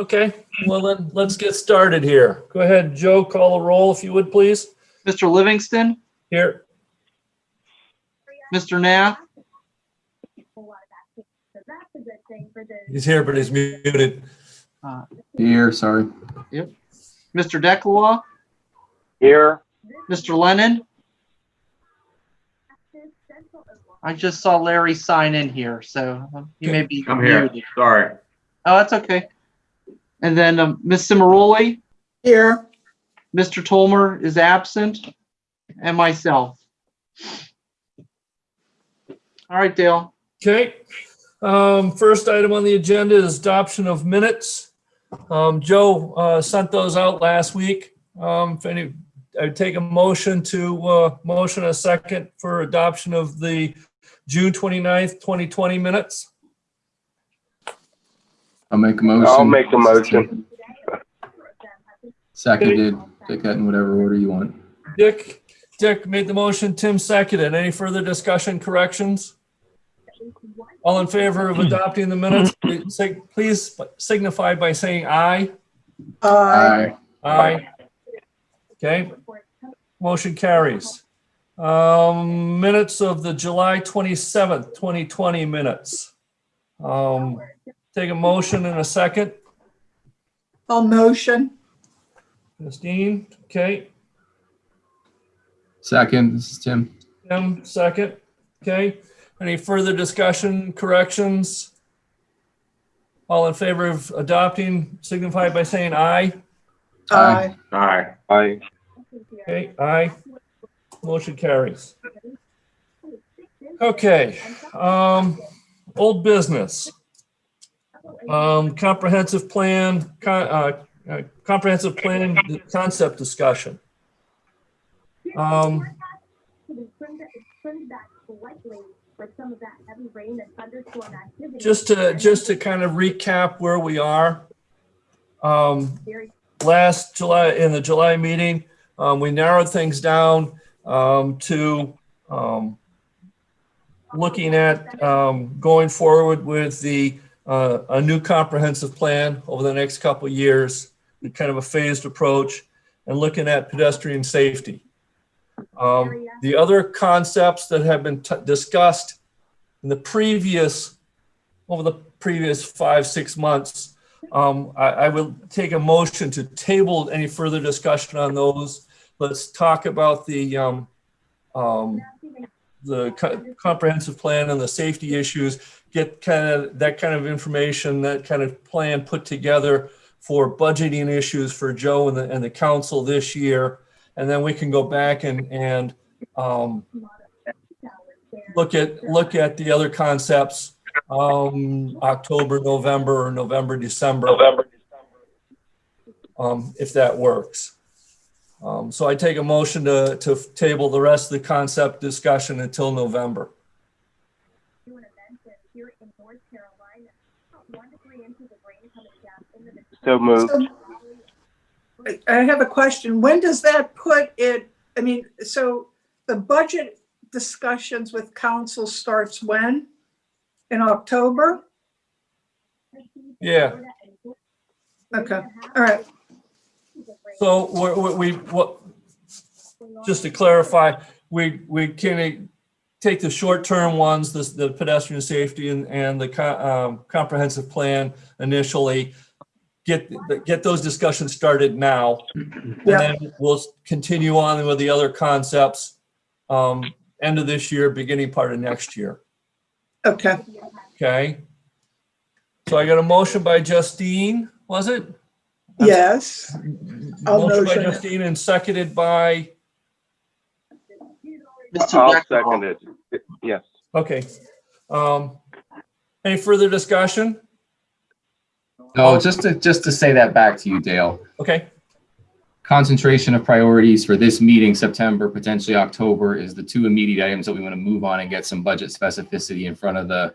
Okay, well then, let's get started here. Go ahead, Joe, call a roll if you would, please. Mr. Livingston, Here, Mr. Nath, he's here, but he's muted. uh, Here, sorry. Yep. Mr. Declois, Here, Mr. Lennon. I just saw Larry sign in here, so um, he may be I'm here. muted. Sorry. Oh, that's okay. And then um, Ms. Cimaroli, Here, Mr. Tolmer is absent, and myself. All right, Dale. Okay, um, first item on the agenda is adoption of minutes. Um, Joe, uh, sent those out last week. Um, if any, I'd take a motion to, uh, motion a second for adoption of the June 29th, 2020 minutes. I'll make a motion. I'll make a motion. Seconded. Take that in whatever order you want. Dick, Dick made the motion, Tim seconded. Any further discussion, corrections? All in favor of adopting the minutes, please sig- please signify by saying aye. aye, Aye. Aye. Okay, motion carries. Um, minutes of the July twenty-seventh, twenty twenty minutes. Um, take a motion in a second. I'll motion, Christine, okay, Second, this is Tim. Tim, second, okay. Any further discussion, corrections? All in favor of adopting signify by saying aye. aye, Aye. Aye. Okay, aye. Motion carries. Okay, um, old business. Um, comprehensive plan, uh, uh, comprehensive plan concept discussion. Um, just to, just to kind of recap where we are. Um, last July, in the July meeting, um, we narrowed things down, um, to, um, looking at, um, going forward with the, uh, a new comprehensive plan over the next couple years, kind of a phased approach, and looking at pedestrian safety. Um, the other concepts that have been discussed in the previous, over the previous five, six months, um, I, I will take a motion to table any further discussion on those. Let's talk about the, um, um, the co- comprehensive plan and the safety issues, get kind of, that kind of information, that kind of plan put together for budgeting issues for Joe and the, and the council this year. And then we can go back and, and, um, look at, look at the other concepts, um, October, November, or November, December. November Um, if that works. Um, so I take a motion to, to table the rest of the concept discussion until November. So moved. So, I- I have a question. When does that put it, I mean, so the budget discussions with council starts when? In October? Yeah, Okay, all right, so we're, we, we- what, just to clarify, we, we can take the short-term ones, this, the pedestrian safety and, and the co- um, comprehensive plan initially. Get, get those discussions started now. And Yeah. then we'll continue on with the other concepts, um, end of this year, beginning part of next year. okay. Okay? So I got a motion by Justine, was it? Yes, I'll Motion by motion. Justine and seconded by, Mr. I'll Declois. second it. Yes. okay. Um, any further discussion? No, just to, just to say that back to you, Dale. Okay, Concentration of priorities for this meeting, September, potentially October, is the two immediate items that we want to move on and get some budget specificity in front of the,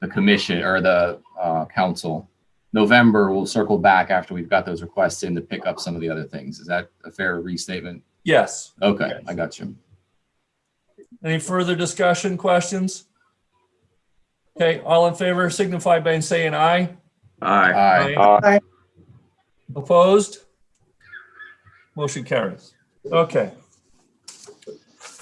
the commission or the, uh, council. November, we'll circle back after we've got those requests in to pick up some of the other things. Is that a fair restatement? yes. Okay, I got you. Any further discussion, questions? Okay, all in favor signify by saying aye. Aye. Aye. Aye. Opposed? Motion carries. Okay.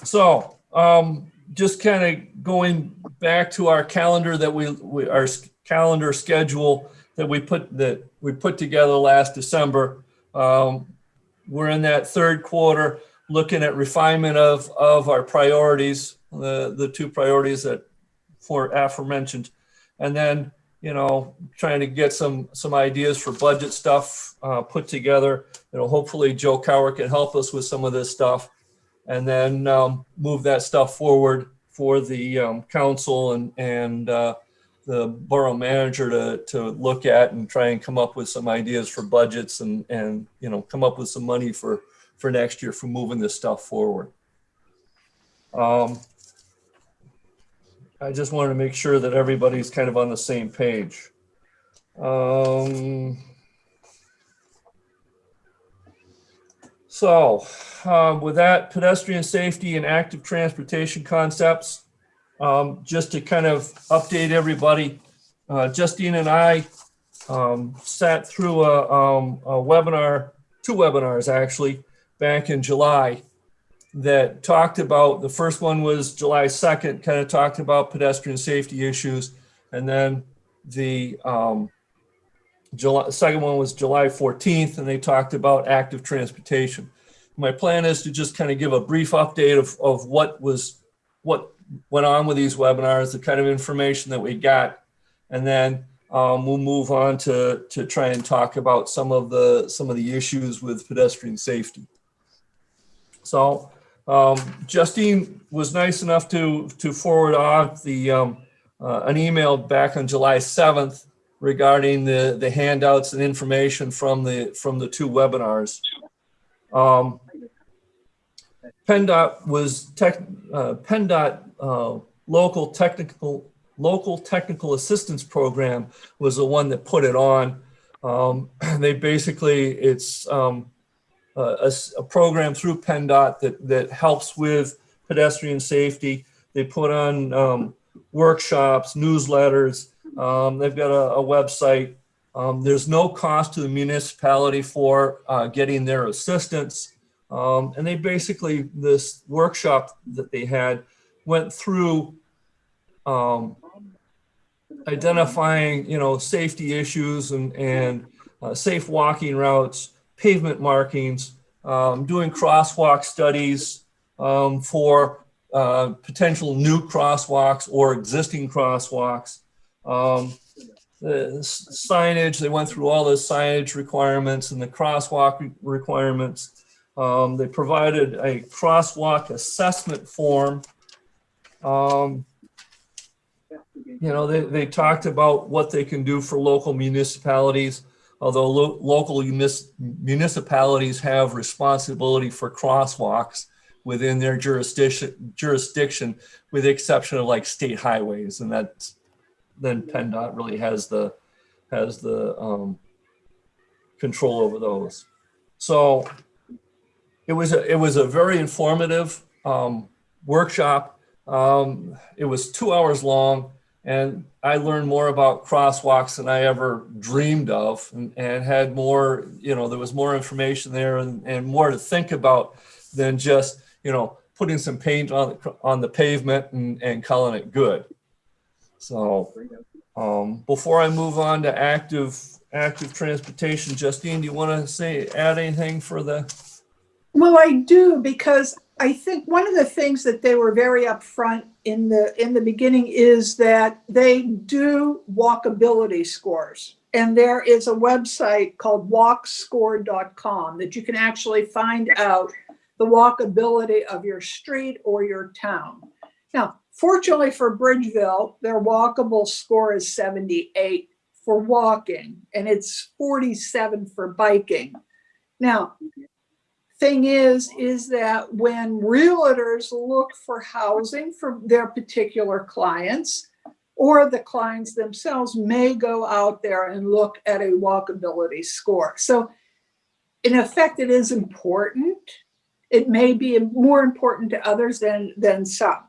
So, um, just kind of going back to our calendar that we, we, our calendar schedule that we put, that we put together last December. Um, we're in that third quarter, looking at refinement of, of our priorities, the, the two priorities that for aforementioned. And then, you know, trying to get some, some ideas for budget stuff, uh, put together. You know, hopefully Joe Cower can help us with some of this stuff. And then, um, move that stuff forward for the, um, council and, and, uh, the borough manager to, to look at and try and come up with some ideas for budgets and, and, you know, come up with some money for, for next year for moving this stuff forward. Um, I just wanted to make sure that everybody's kind of on the same page. Um, so, um, with that, pedestrian safety and active transportation concepts, um, just to kind of update everybody, uh, Justine and I, um, sat through a, um, a webinar, two webinars actually, back in July that talked about, the first one was July 2nd, kind of talked about pedestrian safety issues. And then the um, July, second one was July 14th, and they talked about active transportation. My plan is to just kind of give a brief update of, of what was, what went on with these webinars, the kind of information that we got. And then um, we'll move on to, to try and talk about some of the, some of the issues with pedestrian safety. So um, Justine was nice enough to, to forward off the, um, uh, an email back on July 7th regarding the, the handouts and information from the, from the two webinars. Um, PennDOT was tech, uh, PennDOT, uh, local technical, local technical assistance program was the one that put it on. Um, they basically, it's, um, a, a program through PennDOT that, that helps with pedestrian safety. They put on um, workshops, newsletters. Um, they've got a, a website. Um, there's no cost to the municipality for uh, getting their assistance. Um, and they basically, this workshop that they had went through um, identifying, you know, safety issues and, and uh, safe walking routes, pavement markings, um, doing crosswalk studies um, for uh, potential new crosswalks or existing crosswalks. Um, the signage, they went through all the signage requirements and the crosswalk re- requirements. Um, they provided a crosswalk assessment form. Um, you know, they, they talked about what they can do for local municipalities although lo- local municipalities have responsibility for crosswalks within their jurisdiction, jurisdiction, with the exception of like state highways, and that's, then PennDOT really has the, has the, um, control over those. So it was, a it was a very informative, um, workshop. Um, it was two hours long. And I learned more about crosswalks than I ever dreamed of and, and had more, you know, there was more information there and, and more to think about than just, you know, putting some paint on, the on the pavement and, and calling it good. So um, before I move on to active, active transportation, Justine, do you want to say, add anything for the, Well, I do because I think one of the things that they were very upfront in the in the beginning is that they do walkability scores. And there is a website called walkscore.com that you can actually find out the walkability of your street or your town. Now, fortunately for Bridgeville, their walkable score is 78 for walking and it's 47 for biking. Now, thing is, is that when realtors look for housing for their particular clients, or the clients themselves may go out there and look at a walkability score. So in effect, it is important. It may be more important to others than, than some.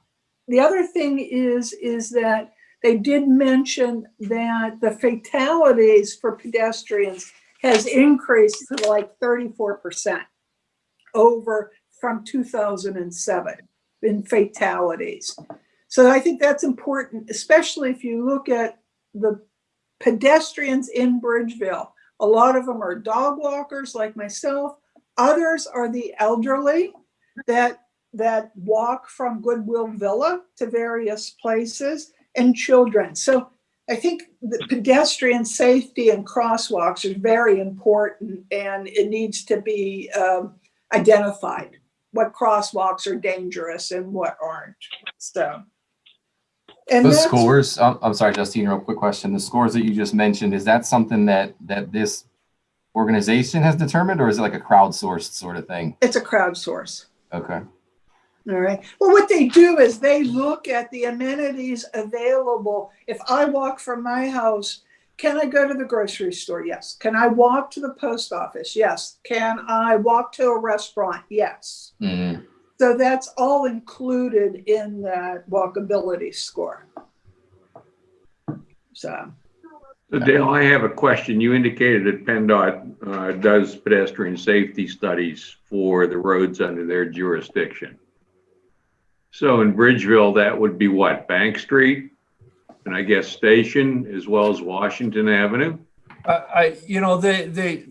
The other thing is, is that they did mention that the fatalities for pedestrians has increased to like thirty-four percent over from two thousand and seven in fatalities. So I think that's important, especially if you look at the pedestrians in Bridgeville. A lot of them are dog walkers like myself. Others are the elderly that, that walk from Goodwill Villa to various places and children. So I think the pedestrian safety and crosswalks are very important and it needs to be um, identified. What crosswalks are dangerous and what aren't, so. And that's- scores, I'm, I'm sorry, Justine, real quick question. The scores that you just mentioned, is that something that, that this organization has determined or is it like a crowdsourced sort of thing? It's a crowdsource. Okay. All right. Well, what they do is they look at the amenities available. If I walk from my house, can I go to the grocery store? Yes. Can I walk to the post office? Yes. Can I walk to a restaurant? Yes. Mhm. So that's all included in that walkability score. So, So Dale, I have a question. You indicated that PennDOT uh, does pedestrian safety studies for the roads under their jurisdiction. So in Bridgeville, that would be what, Bank Street? And I guess Station as well as Washington Avenue? I, I, you know, they, they,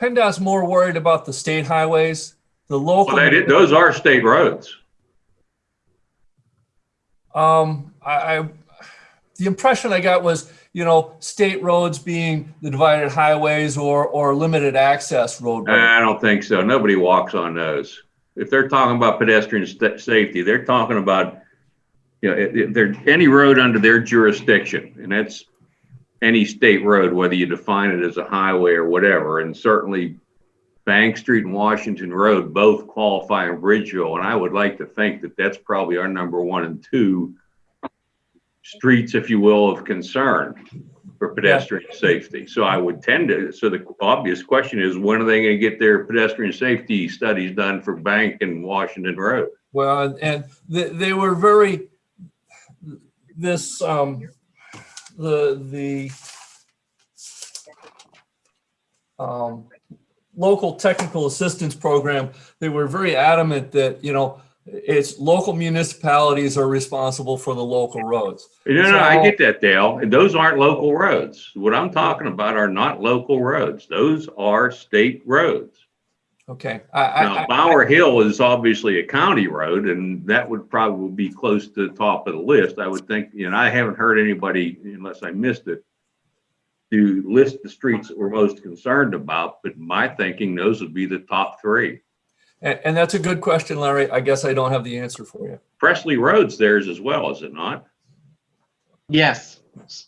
PennDOT's more worried about the state highways, the local. Well, those are state roads. Um, I, I, the impression I got was, you know, state roads being the divided highways or, or limited access roadways. I don't think so. Nobody walks on those. If they're talking about pedestrian safety, they're talking about, you know, there, any road under their jurisdiction, and that's any state road, whether you define it as a highway or whatever, and certainly Bank Street and Washington Road both qualify in Bridgeville, and I would like to think that that's probably our number one and two streets, if you will, of concern for pedestrian safety. So I would tend to, so the obvious question is, when are they gonna get their pedestrian safety studies done for Bank and Washington Road? Well, and- and they, they were very, this, um, the, the, um, local technical assistance program, they were very adamant that, you know, it's local municipalities are responsible for the local roads. No, no, I get that, Dale. And those aren't local roads. What I'm talking about are not local roads. Those are state roads. Okay, I, I, Now, I- Bower Hill is obviously a county road and that would probably be close to the top of the list. I would think, and I haven't heard anybody, unless I missed it, to list the streets that we're most concerned about, but my thinking, those would be the top three. and, and that's a good question, Larry. I guess I don't have the answer for you. Presley Road's theirs as well, is it not? yes.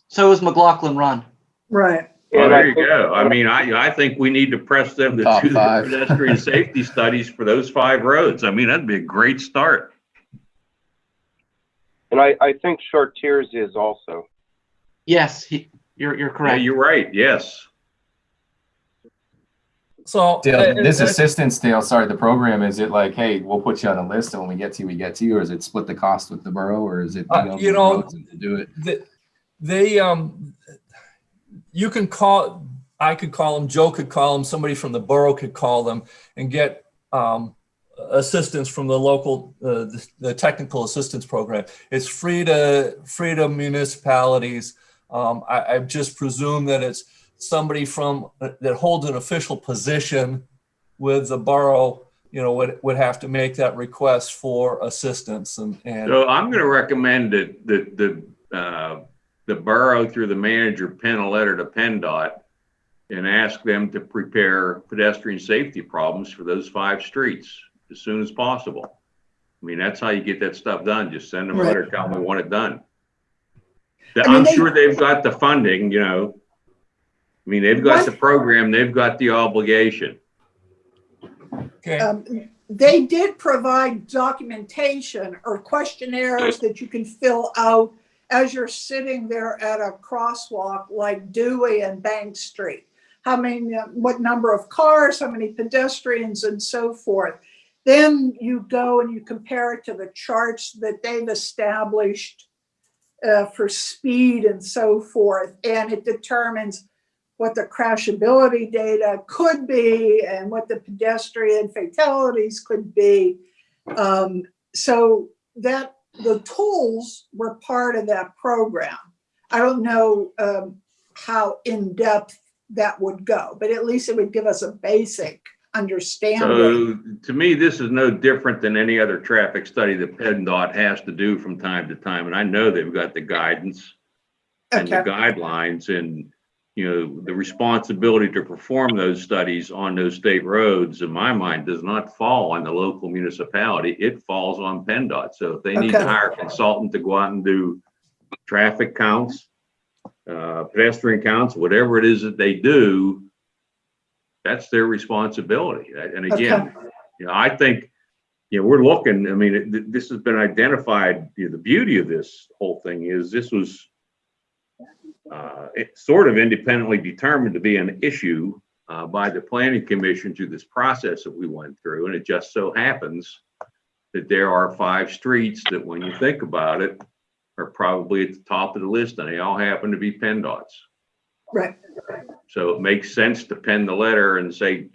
So is McLaughlin Run. right. Well, And I there you go. I mean, I, I think we need to press them to Top do the five. pedestrian safety studies for those five roads. I mean, that'd be a great start. And I, I think Chartiers is also. Yes, he, you're, you're Yeah, correct. you're right. Yes. So. Dale, and- this and- assistance, Dale, sorry, the program, is it like, hey, we'll put you on a list and when we get to you, we get to you, or is it split the cost with the borough, or is it? Uh, deal you know, to Do it? They, they, um, you can call, I could call them, Joe could call them, somebody from the borough could call them and get, um, assistance from the local, uh, the, the technical assistance program. It's free to, free to municipalities. Um, I, I just presume that it's somebody from, that holds an official position with the borough, you know, would, would have to make that request for assistance and, and. So I'm going to recommend that, that the, uh, the borough through the manager pen a letter to PennDOT and ask them to prepare pedestrian safety problems for those five streets as soon as possible. I mean, that's how you get that stuff done. Just send them a Right. letter, tell them we want it done. I mean, I'm they- sure they've got the funding, you know. I mean, they've got the program, they've got the obligation. Okay. Um, They did provide documentation or questionnaires that you can fill out as you're sitting there at a crosswalk like Dewey and Bank Street. How many, what number of cars, how many pedestrians and so forth. Then you go and you compare it to the charts that they've established uh, for speed and so forth, and it determines what the crashability data could be and what the pedestrian fatalities could be. Um, so that the tools were part of that program. I don't know um, how in-depth that would go, but at least it would give us a basic understanding. So to me, this is no different than any other traffic study that PennDOT has to do from time to time. And I know they've got the guidance and the guidelines and, you know, the responsibility to perform those studies on those state roads, in my mind, does not fall on the local municipality. It falls on PennDOT. So if they need to Okay. hire a consultant to go out and do traffic counts, uh, pedestrian counts, whatever it is that they do, that's their responsibility. And again, you know, I think, you know, we're looking, I mean, it- this has been identified, you know, the beauty of this whole thing is this was uh, sort of independently determined to be an issue uh, by the planning commission through this process that we went through. And it just so happens that there are five streets that when you think about it, are probably at the top of the list and they all happen to be PennDOTs. right, So it makes sense to pen the letter and say,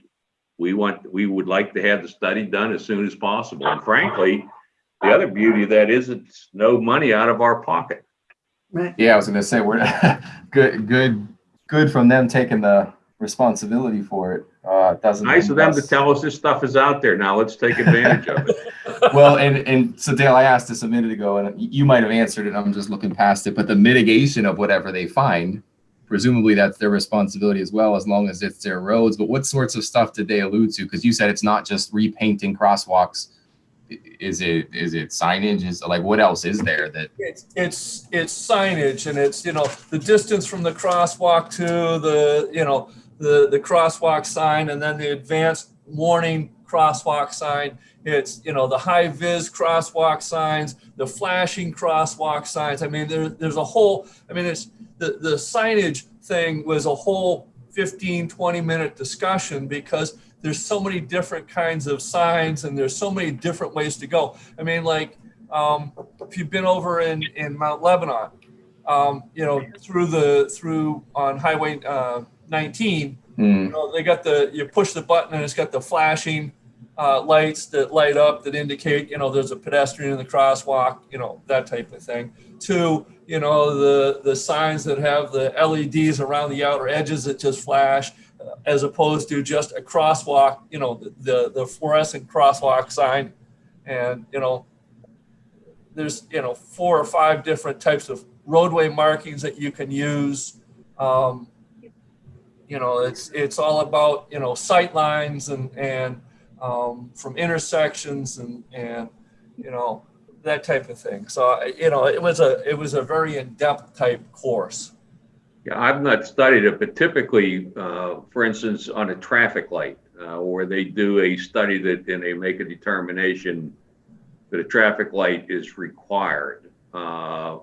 we want, we would like to have the study done as soon as possible. And frankly, the other beauty of that is it's no money out of our pocket. Right. Yeah, I was gonna say, we're, good, good, good from them taking the responsibility for it. Uh, doesn't. Nice of them to tell us this stuff is out there. Now let's take advantage of it. Well, and, and so Dale, I asked this a minute ago and you might have answered it. I'm just looking past it, but the mitigation of whatever they find, presumably that's their responsibility as well, as long as it's their roads. But what sorts of stuff did they allude to? Because you said it's not just repainting crosswalks. Is it, is it signage? Is like, what else is there that? It's, it's, it's signage and it's, you know, the distance from the crosswalk to the, you know, the, the crosswalk sign and then the advanced warning crosswalk sign. It's, you know, the high vis crosswalk signs, the flashing crosswalk signs. I mean, there, there's a whole, I mean, it's, the, the signage thing was a whole 15, 20 minute discussion because there's so many different kinds of signs and there's so many different ways to go. I mean, like, um, if you've been over in, in Mount Lebanon, um, you know, through the, through on Highway, uh, 19, Hmm, you know, they got the, you push the button and it's got the flashing, uh, lights that light up that indicate, you know, there's a pedestrian in the crosswalk, you know, that type of thing. To, you know, the, the signs that have the LEDs around the outer edges that just flash, as opposed to just a crosswalk, you know, the, the fluorescent crosswalk sign. And, you know, there's, you know, four or five different types of roadway markings that you can use. Um, you know, it's, it's all about, you know, sight lines and, and, um, from intersections and, and, you know, that type of thing. So, you know, it was a, it was a very in-depth type course. Yeah, I've not studied it, but typically, uh, for instance, on a traffic light, uh, where they do a study that, and they make a determination that a traffic light is required. Uh,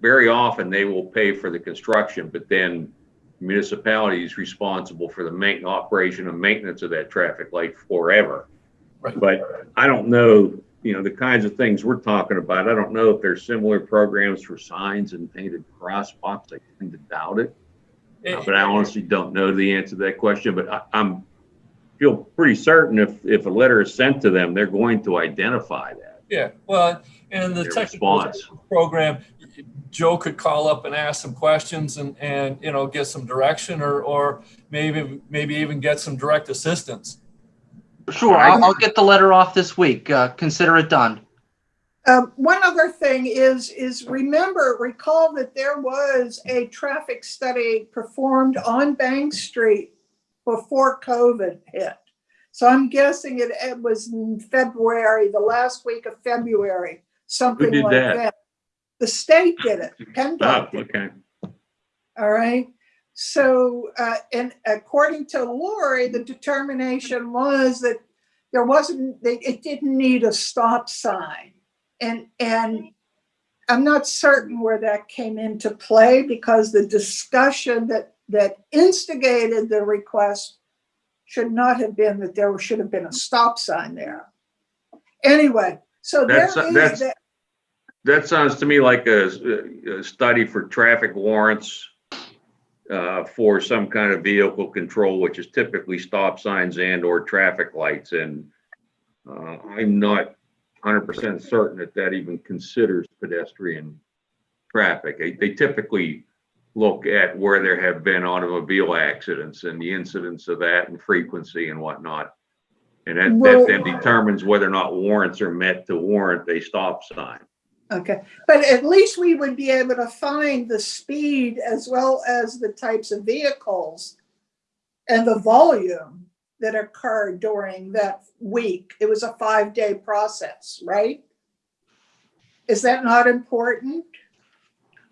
very often, they will pay for the construction, but then municipality is responsible for the main, operation and maintenance of that traffic light forever. Right. But I don't know, you know, the kinds of things we're talking about, I don't know if there's similar programs for signs and painted crosswalks. I tend to doubt it. Uh, But I honestly don't know the answer to that question, but I, I'm, feel pretty certain if, if a letter is sent to them, they're going to identify that. Yeah, well, and the technical response. program, Joe could call up and ask some questions and, and, you know, get some direction or, or maybe, maybe even get some direct assistance. Sure, I'll, I'll get the letter off this week. Uh, consider it done. Um, one other thing is, is remember, recall that there was a traffic study performed on Bank Street before COVID hit. So I'm guessing it, it was in February, the last week of February, something did like that? that. The state did it, Oh, PennDOT did, okay. all right? So, uh, and according to Lori, the determination was that there wasn't, it didn't need a stop sign. And, and I'm not certain where that came into play because the discussion that, that instigated the request should not have been that there should have been a stop sign there. Anyway, so there That's- is that's- that, That sounds to me like a, a study for traffic warrants uh, for some kind of vehicle control, which is typically stop signs and or traffic lights. And uh, I'm not hundred percent certain that that even considers pedestrian traffic. They, they typically look at where there have been automobile accidents and the incidence of that and frequency and whatnot. And that, Well- that then determines whether or not warrants are met to warrant a stop sign. Okay, but at least we would be able to find the speed as well as the types of vehicles and the volume that occurred during that week. It was a five-day process, right? Is that not important?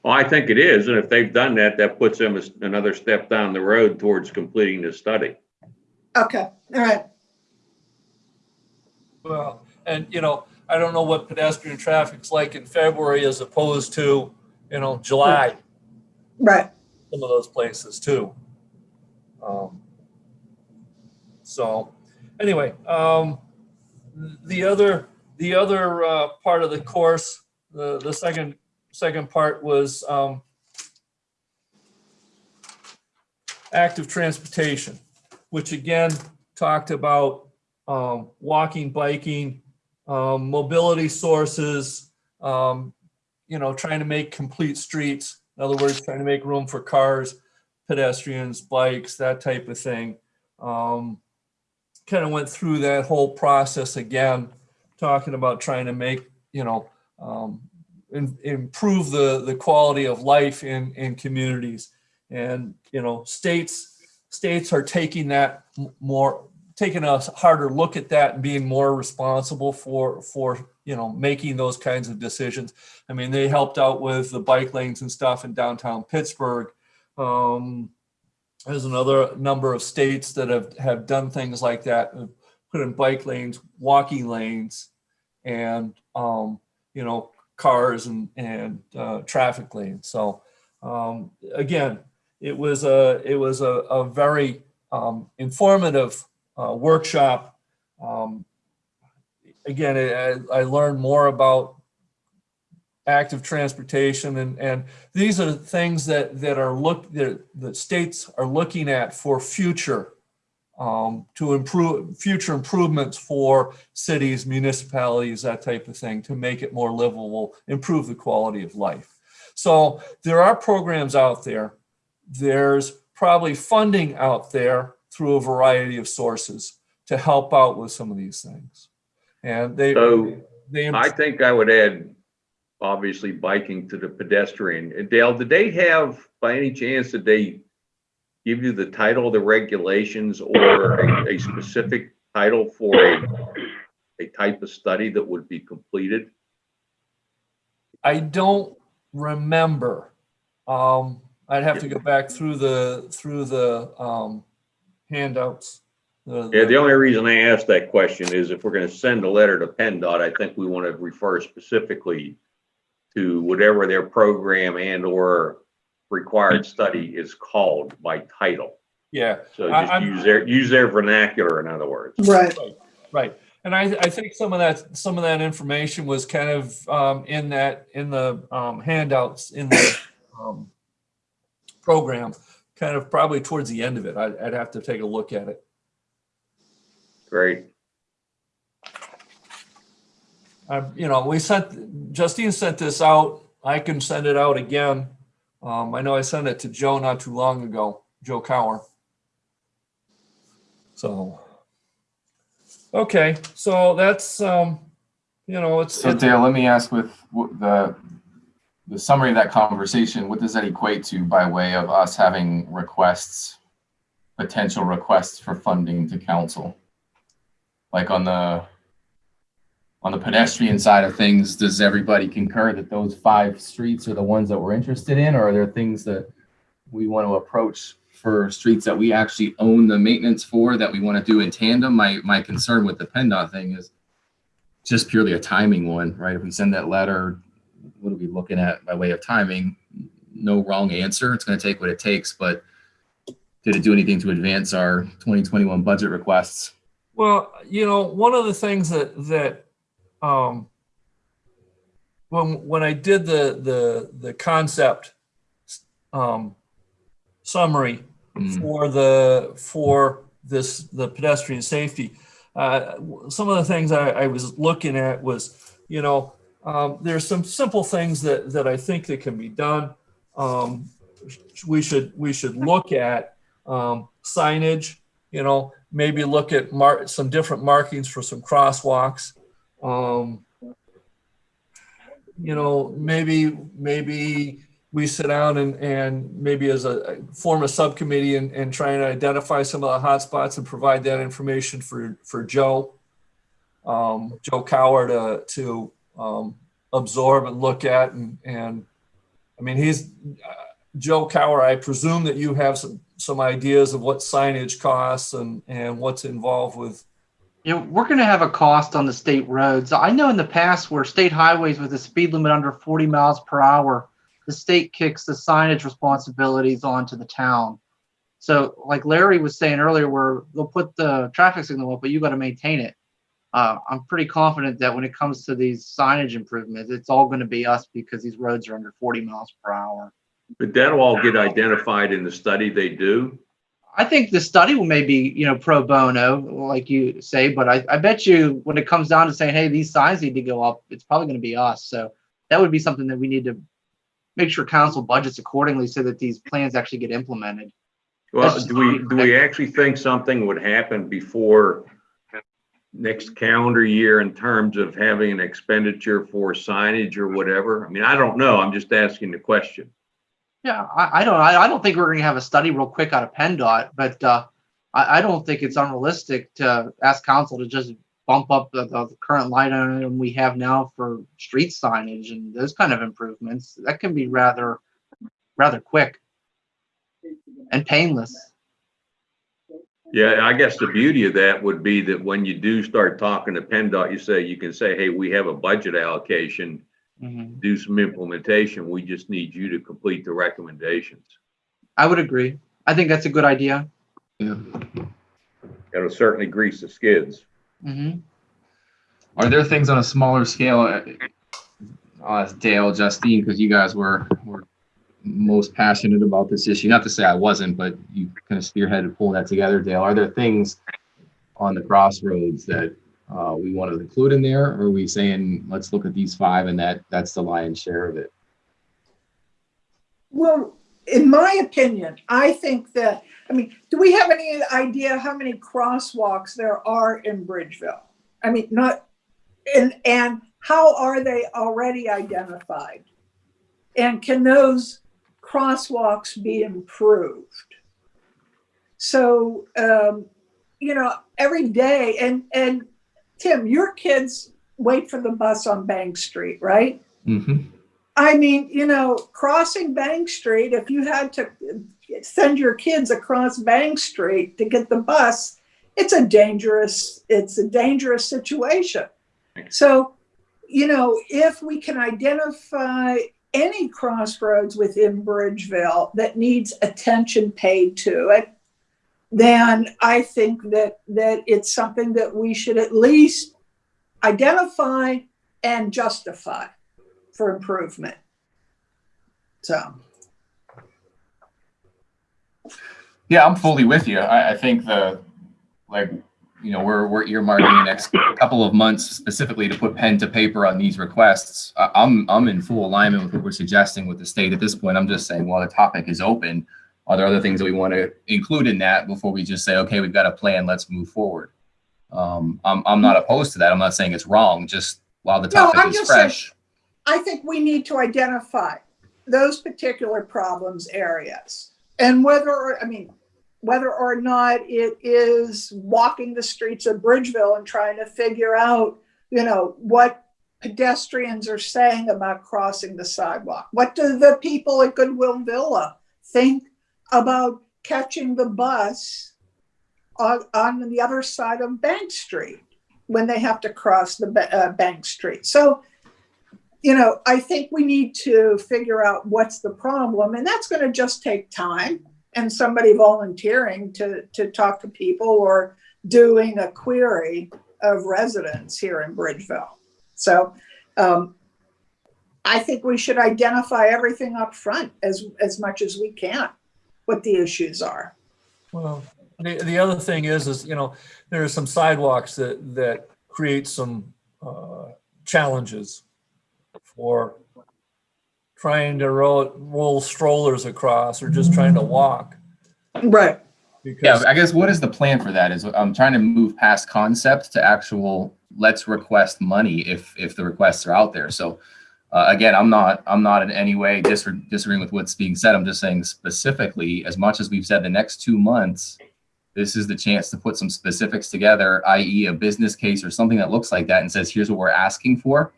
Well, I think it is, and if they've done that, that puts them another step down the road towards completing the study. Okay, all right. Well, and you know, I don't know what pedestrian traffic's like in February as opposed to, you know, July, Right. some of those places too. Um, So, anyway, um, the other, the other, uh, part of the course, the, the second, second part was, um, active transportation, which again, talked about, um, walking, biking, um, mobility sources, um, you know, trying to make complete streets. In other words, trying to make room for cars, pedestrians, bikes, that type of thing. Um, kind of went through that whole process again, talking about trying to make, you know, um, im- improve the, the quality of life in, in communities. And, you know, states, states are taking that more, taking a harder look at that and being more responsible for, for, you know, making those kinds of decisions. I mean, they helped out with the bike lanes and stuff in downtown Pittsburgh. Um, there's another number of states that have, have done things like that, put in bike lanes, walking lanes, and, um, you know, cars and, and, uh, traffic lanes. So, um, again, it was a, it was a, a very, um, informative, uh, workshop. Um, again, I, I learned more about active transportation and, and these are things that, that are look, that, that states are looking at for future, um, to improve, future improvements for cities, municipalities, that type of thing, to make it more livable, improve the quality of life. So there are programs out there. There's probably funding out there through a variety of sources to help out with some of these things. And they, So they. I think I would add, obviously, biking to the pedestrian. And Dale, did they have, by any chance, did they give you the title of the regulations or a, a specific title for a, a type of study that would be completed? I don't remember. Um, I'd have to go back through the, through the, um, handouts. The- Yeah, the only reason I asked that question is if we're gonna send a letter to PennDOT, I think we want to refer specifically to whatever their program and or required study is called by title. Yeah, So I- just I'm- use their, use their vernacular, in other words. Right. right. And I, I think some of that, some of that information was kind of, um, in that, in the, um, handouts in the, um, program, kind of probably towards the end of it. I'd, I'd have to take a look at it. Great. I, you know, we sent, Justine sent this out. I can send it out again. Um, I know I sent it to Joe not too long ago, Joe Cower. So, okay, so that's, um, you know, it's, So it's- Dale, let me ask with the, the summary of that conversation, what does that equate to by way of us having requests, potential requests for funding to council? Like on the, on the pedestrian side of things, does everybody concur that those five streets are the ones that we're interested in? Or are there things that we want to approach for streets that we actually own the maintenance for that we want to do in tandem? My, my concern with the PennDOT thing is just purely a timing one, right? If we send that letter, what are we looking at by way of timing? No wrong answer. It's going to take what it takes, but did it do anything to advance our 2021 budget requests? well, you know, one of the things that, that, um, when, when I did the, the, the concept, um, summary Mm. for the, for this, the pedestrian safety. Uh, some of the things I, I was looking at was, you know, um, there's some simple things that, that I think that can be done. Um, we should, we should look at, um, signage, you know, maybe look at some different markings for some crosswalks. Um, you know, maybe, maybe we sit down and, and maybe as a, form a subcommittee and, and try and identify some of the hot spots and provide that information for, for Joe. Um, Joe Cower to, to, um, absorb and look at and, and, I mean, he's, uh, Joe Cower, I presume that you have some, some ideas of what signage costs and, and what's involved with, You know, we're gonna have a cost on the state roads. I know in the past where state highways with a speed limit under forty miles per hour, the state kicks the signage responsibilities onto the town. So like Larry was saying earlier, where they'll put the traffic signal up, but you gotta maintain it. Uh, I'm pretty confident that when it comes to these signage improvements, it's all gonna be us because these roads are under forty miles per hour. But that'll all get identified in the study they do. I think the study will maybe, you know, pro bono, like you say, but I, I bet you when it comes down to saying, hey, these signs need to go up, it's probably going to be us. So that would be something that we need to make sure council budgets accordingly so that these plans actually get implemented. Well, do we, do we actually think something would happen before next calendar year in terms of having an expenditure for signage or whatever? I mean, I don't know. I'm just asking the question. Yeah, I, I don't, I, I don't think we're going to have a study real quick out of PennDOT, but uh, I, I don't think it's unrealistic to ask council to just bump up the, the current line item we have now for street signage and those kind of improvements. That can be rather, rather quick and painless. Yeah, I guess the beauty of that would be that when you do start talking to PennDOT, you say, you can say, hey, we have a budget allocation, Mhm. do some implementation. We just need you to complete the recommendations. I would agree. I think that's a good idea. Yeah. That'll certainly grease the skids. hmm Are there things on a smaller scale? uh, I'll ask Dale, Justine, because you guys were, were most passionate about this issue. Not to say I wasn't, but you kind of spearheaded pulling that together, Dale. Are there things on the crossroads that uh, we want to include in there? Or are we saying, let's look at these five and that, that's the lion's share of it? Well, in my opinion, I think that, I mean, do we have any idea how many crosswalks there are in Bridgeville? I mean, not, and, and how are they already identified? And can those crosswalks be improved? So, um, you know, every day, and, and Tim, your kids wait for the bus on Bank Street, right? Mm-hmm. I mean, you know, crossing Bank Street, if you had to send your kids across Bank Street to get the bus, it's a dangerous, it's a dangerous situation. So, you know, if we can identify any crossroads within Bridgeville that needs attention paid to it, then I think that that it's something that we should at least identify and justify for improvement. So, Yeah, I'm fully with you. I, I think the, like, you know, we're, we're earmarking the next couple of months specifically to put pen to paper on these requests. I'm, I'm in full alignment with what we're suggesting with the state at this point. I'm just saying, while the topic is open, are there other things that we want to include in that before we just say, okay, we've got a plan, let's move forward? Um, I'm, I'm not opposed to that. I'm not saying it's wrong, just while the No, topic I'm is just saying- fresh. I think we need to identify those particular problems areas. And whether, I mean, whether or not it is walking the streets of Bridgeville and trying to figure out, you know, what pedestrians are saying about crossing the sidewalk. What do the people at Goodwill Villa think about catching the bus on, on the other side of Bank Street when they have to cross the uh, Bank Street? So, you know, I think we need to figure out what's the problem, and that's going to just take time and somebody volunteering to to talk to people or doing a query of residents here in Bridgeville. So, um, I think we should identify everything up front as as much as we can. what the issues are. Well, the, the other thing is, is, you know, there are some sidewalks that, that create some, uh, challenges for trying to roll, roll strollers across or just trying to walk. Right. Yeah, Because, I guess what is the plan for that? Is I'm trying to move past concept to actual, let's request money if, if the requests are out there. So uh, again, I'm not, I'm not in any way disre- disagreeing with what's being said. I'm just saying specifically, as much as we've said the next two months, this is the chance to put some specifics together, i.e. a business case or something that looks like that and says, here's what we're asking for.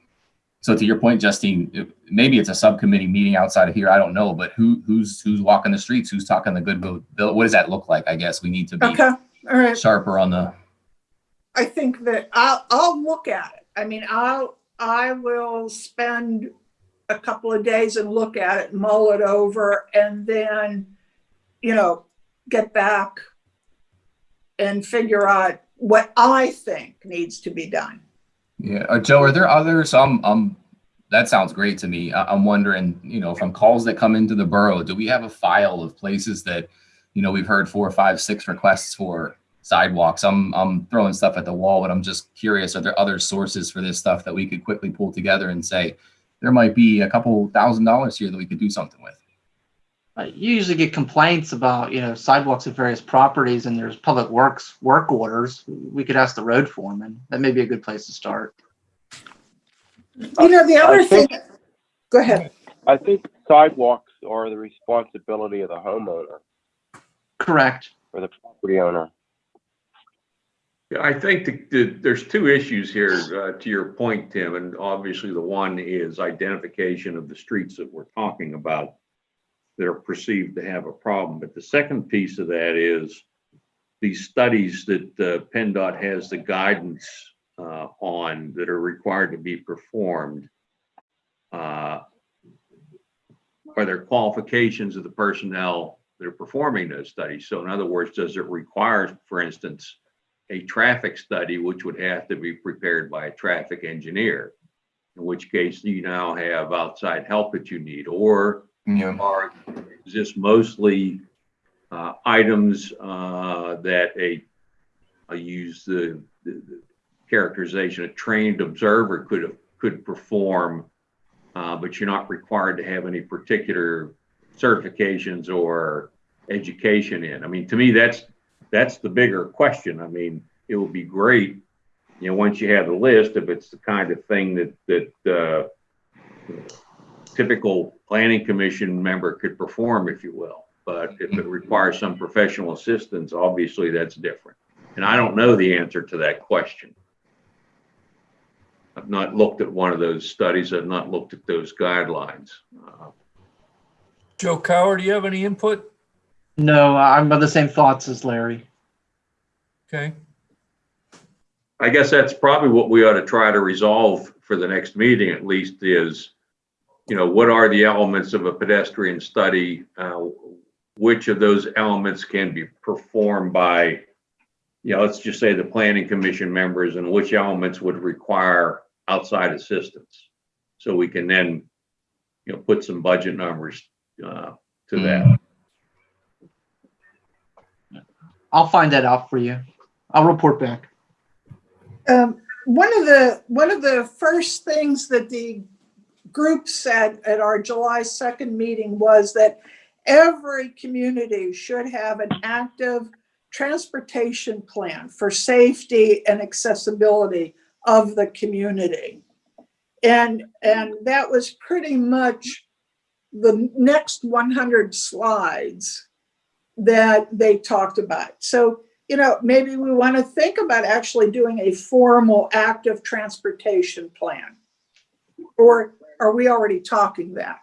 So to your point, Justine, maybe it's a subcommittee meeting outside of here. I don't know, but who, who's, who's walking the streets? Who's talking the good bill? bill- What does that look like? I guess we need to be Okay, all right. sharper on the, I think that I'll, I'll look at it. I mean, I'll, I will spend a couple of days and look at it, mull it over, and then, you know, get back and figure out what I think needs to be done. Yeah. Uh, Joe, are there others? Um, um, that sounds great to me. I, I'm wondering, you know, from calls that come into the borough, do we have a file of places that, you know, we've heard four, five, six requests for sidewalks? I'm, I'm throwing stuff at the wall, but I'm just curious, are there other sources for this stuff that we could quickly pull together and say, there might be a couple thousand dollars here that we could do something with? Uh, You usually get complaints about, you know, sidewalks at various properties and there's public works work orders. We could ask the road foreman. That may be a good place to start. You know, the other I thing, think- go ahead. I think sidewalks are the responsibility of the homeowner Correct. or the property owner. Yeah, I think the, the, there's two issues here, uh, to your point, Tim, and obviously the one is identification of the streets that we're talking about that are perceived to have a problem. But the second piece of that is these studies that uh, PennDOT has the guidance uh, on that are required to be performed. Uh, Are there qualifications of the personnel that are performing those studies? So in other words, does it require, for instance, a traffic study, which would have to be prepared by a traffic engineer. In which case you now have outside help that you need, or Are, is this mostly uh, items uh, that a, I use the the- the characterization, a trained observer could, could perform, uh, but you're not required to have any particular certifications or education in. I mean, to me, that's, that's the bigger question. I mean, it would be great, you know, once you have the list, if it's the kind of thing that, that, uh, typical planning commission member could perform, if you will. But if it requires some professional assistance, obviously that's different. And I don't know the answer to that question. I've not looked at one of those studies. I've not looked at those guidelines. Uh, Joe Coward, do you have any input? No, I'm of the same thoughts as Larry. Okay, I guess that's probably what we ought to try to resolve for the next meeting at least is, you know, what are the elements of a pedestrian study? Uh, Which of those elements can be performed by, you know, let's just say the planning commission members and which elements would require outside assistance? So we can then, you know, put some budget numbers uh, to that. I'll find that out for you. I'll report back. Um, one of the, one of the first things that the group said at our July 2nd meeting was that every community should have an active transportation plan for safety and accessibility of the community. And, and that was pretty much the next 100 slides that they talked about. So you know, maybe we want to think about actually doing a formal active transportation plan. Or are we already talking that?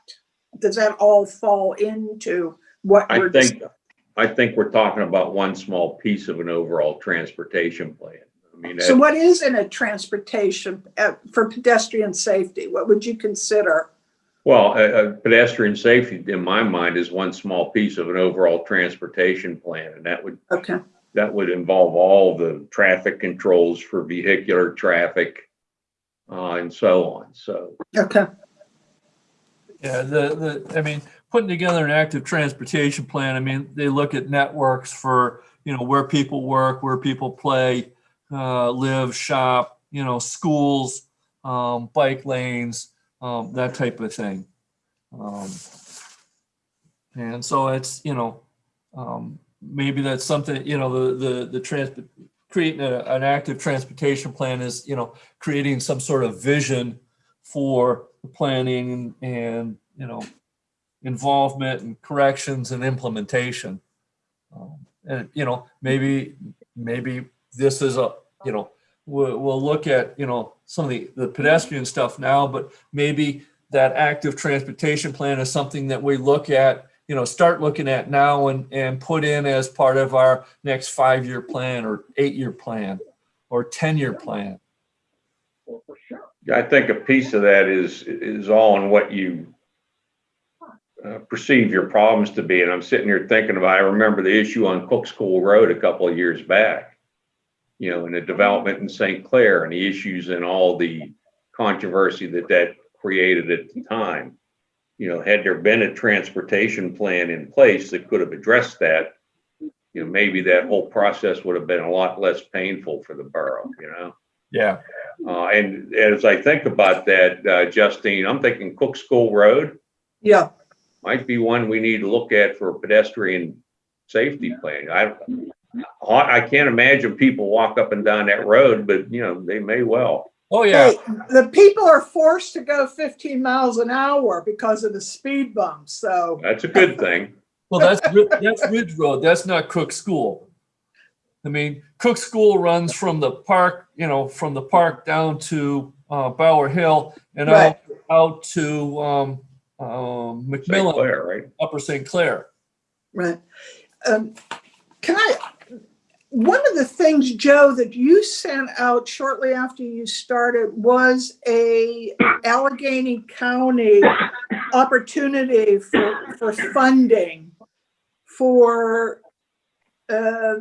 Does that all fall into what I we're think- discussing? I think we're talking about one small piece of an overall transportation plan. I mean, So that- what is in a transportation uh, for pedestrian safety? What would you consider? Well, uh, uh, pedestrian safety, in my mind, is one small piece of an overall transportation plan, and that would, Okay, that would involve all the traffic controls for vehicular traffic, uh, and so on, so. okay. Yeah, the, the, I mean, putting together an active transportation plan, I mean, they look at networks for, you know, where people work, where people play, uh, live, shop, you know, schools, um, bike lanes, um, that type of thing. Um, and so it's, you know, um, maybe that's something, you know, the, the, the trans, creating a, an active transportation plan is, you know, creating some sort of vision for the planning and, you know, involvement and corrections and implementation. Um, And, you know, maybe, maybe this is a, you know, we'll, we'll look at, you know, some of the, the pedestrian stuff now, but maybe that active transportation plan is something that we look at, you know, start looking at now and, and put in as part of our next five-year plan or eight-year plan or 10-year plan. I think a piece of that is, is all in what you uh, perceive your problems to be. And I'm sitting here thinking about, I remember the issue on Cook School Road a couple of years back. You know, and the development in St. Clair and the issues and all the controversy that that created at the time. You know, had there been a transportation plan in place that could have addressed that, you know, maybe that whole process would have been a lot less painful for the borough, you know? Yeah, Uh, and as I think about that, uh, Justine, I'm thinking Cook School Road Yeah, might be one we need to look at for a pedestrian safety plan. I, I can't imagine people walk up and down that road, but you know, they may well. oh, yeah, Hey, the people are forced to go 15 miles an hour because of the speed bumps, so. That's a good thing. well, that's, Ri- that's Ridge Road, that's not Cook School. I mean, Cook School runs from the park, you know, from the park down to, uh, Bower Hill and out, out to, um, um, St. McMillan, Clair, right? Upper St. Clair. Right. Um, Can I, one of the things, Joe, that you sent out shortly after you started was a Allegheny County opportunity for, for funding for uh,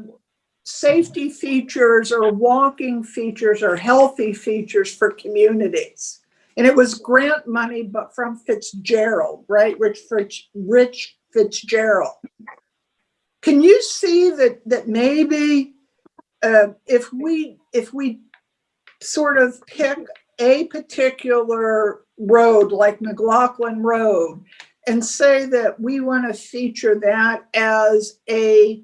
safety features or walking features or healthy features for communities. And it was grant money, but from Fitzgerald, right? Rich, Rich Fitzgerald. Can you see that, that maybe uh, if we, if we sort of pick a particular road like McLaughlin Road and say that we want to feature that as a